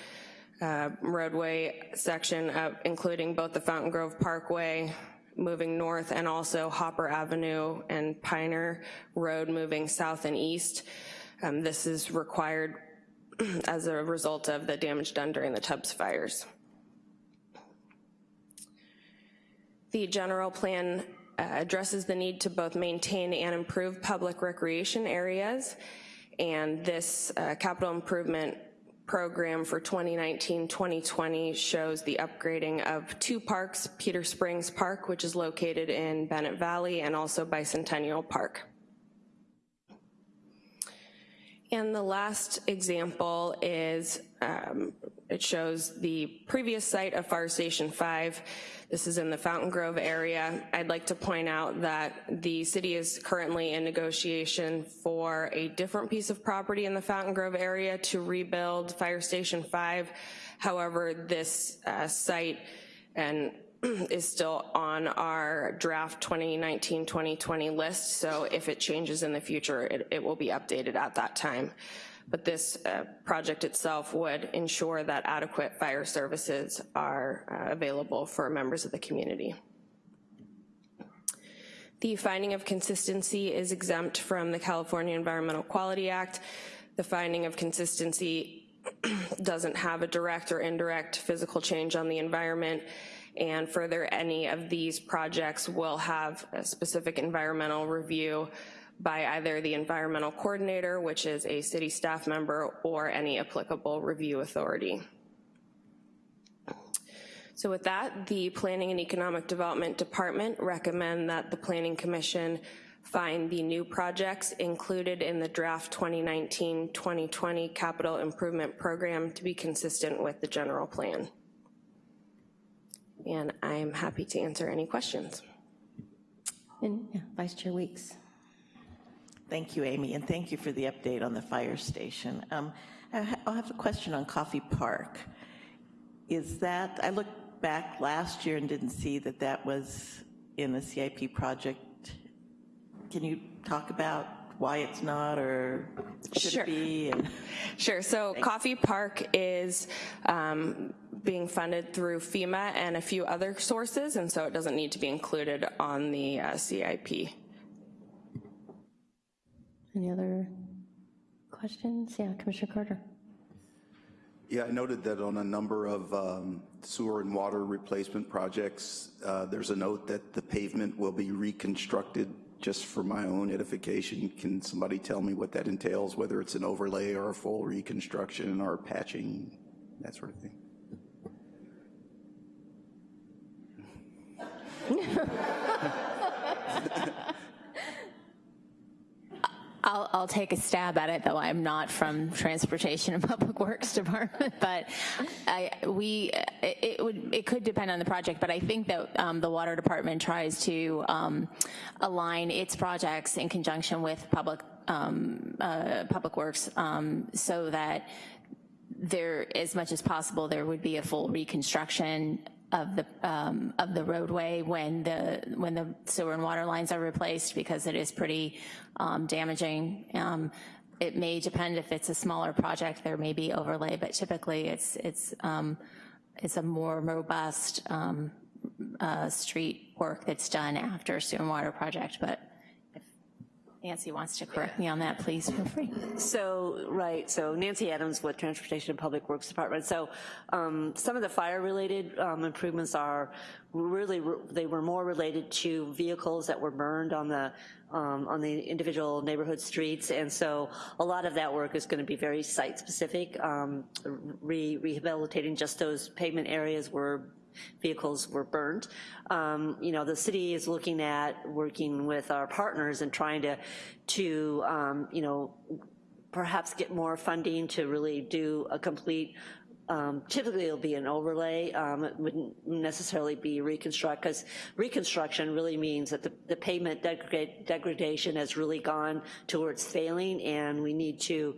uh, roadway section, of, including both the Fountain Grove Parkway moving north and also Hopper Avenue and Piner Road moving south and east. Um, this is required (clears throat) as a result of the damage done during the Tubbs fires. The general plan uh, addresses the need to both maintain and improve public recreation areas, and this uh, capital improvement program for 2019-2020 shows the upgrading of two parks, Peter Springs Park, which is located in Bennett Valley, and also Bicentennial Park. And the last example is, um, it shows the previous site of Fire Station 5. This is in the Fountain Grove area. I'd like to point out that the city is currently in negotiation for a different piece of property in the Fountain Grove area to rebuild Fire Station 5. However, this uh, site and (clears throat) is still on our draft 2019-2020 list, so if it changes in the future, it, it will be updated at that time. But this uh, project itself would ensure that adequate fire services are uh, available for members of the community. The finding of consistency is exempt from the California Environmental Quality Act. The finding of consistency (clears throat) doesn't have a direct or indirect physical change on the environment and further any of these projects will have a specific environmental review by either the environmental coordinator, which is a city staff member, or any applicable review authority. So with that, the Planning and Economic Development Department recommend that the Planning Commission find the new projects included in the draft 2019-2020 capital improvement program to be consistent with the general plan and I'm happy to answer any questions. And yeah, Vice Chair Weeks. Thank you, Amy, and thank you for the update on the fire station. Um, I have a question on Coffey Park. Is that, I looked back last year and didn't see that that was in the CIP project. Can you talk about why it's not or should sure. it be? And sure, so Thanks. Coffey Park is um, being funded through FEMA and a few other sources, and so it doesn't need to be included on the uh, CIP. Any other questions? Yeah, Commissioner Carter. Yeah, I noted that on a number of um, sewer and water replacement projects, uh, there's a note that the pavement will be reconstructed just for my own edification. Can somebody tell me what that entails, whether it's an overlay or a full reconstruction or patching, that sort of thing? (laughs) I'll, I'll, take a stab at it, though I'm not from Transportation and Public Works (laughs) Department. But I, we, it, would, it could depend on the project. But I think that um, the Water Department tries to um, align its projects in conjunction with Public um, uh, Public Works, um, so that there, as much as possible, there would be a full reconstruction of the um, of the roadway when the when the sewer and water lines are replaced because it is pretty um, damaging. Um, it may depend if it's a smaller project, there may be overlay, but typically it's it's um, it's a more robust um, uh, street work that's done after sewer and water project. But Nancy wants to correct me on that, please feel free. So, right, so Nancy Adams with Transportation and Public Works Department. So um, some of the fire-related um, improvements are really, they were more related to vehicles that were burned on the um, on the individual neighborhood streets, and so a lot of that work is going to be very site-specific, um, re rehabilitating just those pavement areas where vehicles were burned. Um, you know, the city is looking at working with our partners and trying to, to um, you know, perhaps get more funding to really do a complete um, typically it'll be an overlay. Um, it wouldn't necessarily be reconstruct because reconstruction really means that the, the pavement degrad degradation has really gone towards failing and we need to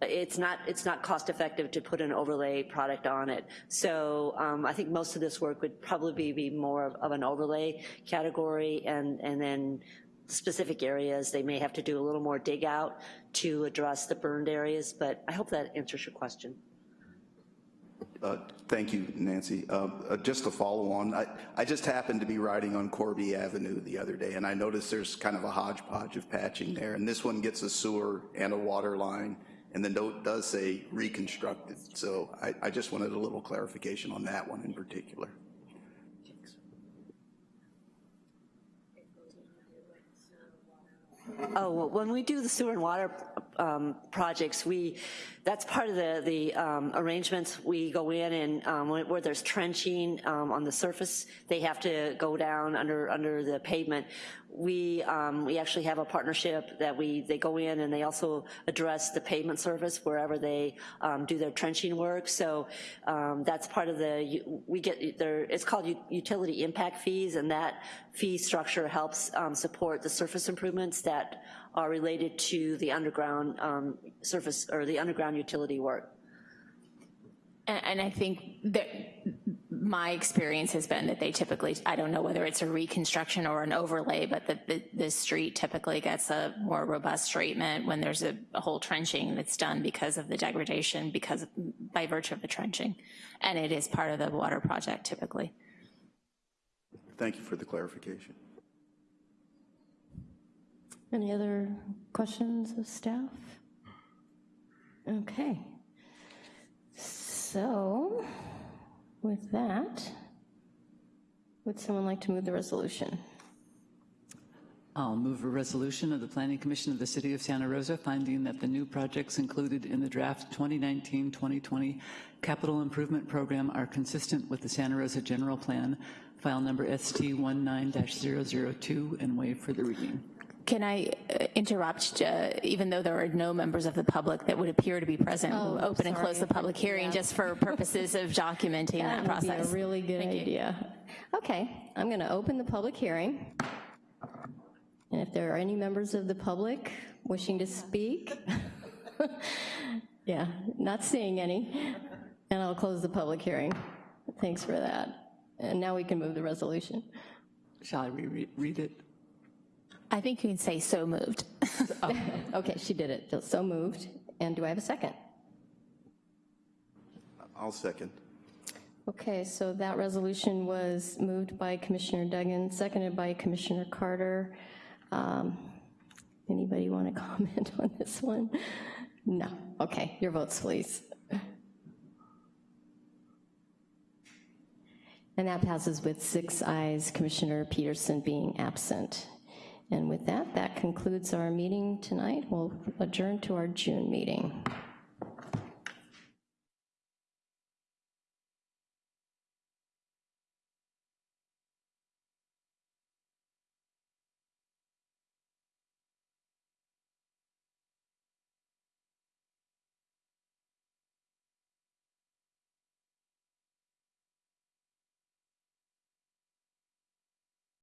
it's not, it's not cost effective to put an overlay product on it. So um, I think most of this work would probably be more of, of an overlay category and, and then specific areas, they may have to do a little more dig out to address the burned areas, but I hope that answers your question. Uh, Thank you, Nancy. Uh, uh, Just to follow on, I, I just happened to be riding on Corby Avenue the other day, and I noticed there's kind of a hodgepodge of patching there, and this one gets a sewer and a water line, and the note does say reconstructed. So I, I just wanted a little clarification on that one in particular. Oh, well, when we do the sewer and water um, projects, we, that's part of the, the um, arrangements. We go in and um, where there's trenching um, on the surface, they have to go down under, under the pavement. We, um, we actually have a partnership that we, they go in and they also address the pavement surface wherever they um, do their trenching work. So that's part of the, we get, there, it's called utility impact fees and that fee structure helps support the surface improvements that are related to the underground um, surface or the underground utility work. And, and I think that my experience has been that they typically, I don't know whether it's a reconstruction or an overlay, but the, the, the street typically gets a more robust treatment when there's a, a, whole trenching that's done because of the degradation, because of, by virtue of the trenching. And it is part of the water project typically. Thank you for the clarification. Any other questions of staff? Okay. So, with that, would someone like to move the resolution? I'll move a resolution of the Planning Commission of the City of Santa Rosa finding that the new projects included in the draft 2019-2020 capital improvement program are consistent with the Santa Rosa General Plan, file number ST19-002, and waive for the reading. Can I uh, interrupt, uh, even though there are no members of the public that would appear to be present, oh, open sorry. and close the public hearing yeah. just for purposes of documenting that, that process? That would be a really good Thank idea. You. Okay, I'm going to open the public hearing. And if there are any members of the public wishing to speak, (laughs) yeah, not seeing any, and I'll close the public hearing. Thanks for that. And now we can move the resolution. Shall I reread read it? I think you can say so moved. (laughs) oh, okay, she did it. So moved. And do I have a second? I'll second. Okay, so that resolution was moved by Commissioner Duggan, seconded by Commissioner Carter. Um, anybody want to (laughs) comment on this one? No. Okay, your votes, please. And that passes with six ayes, Commissioner Peterson being absent. And with that, that concludes our meeting tonight. We'll adjourn to our June meeting.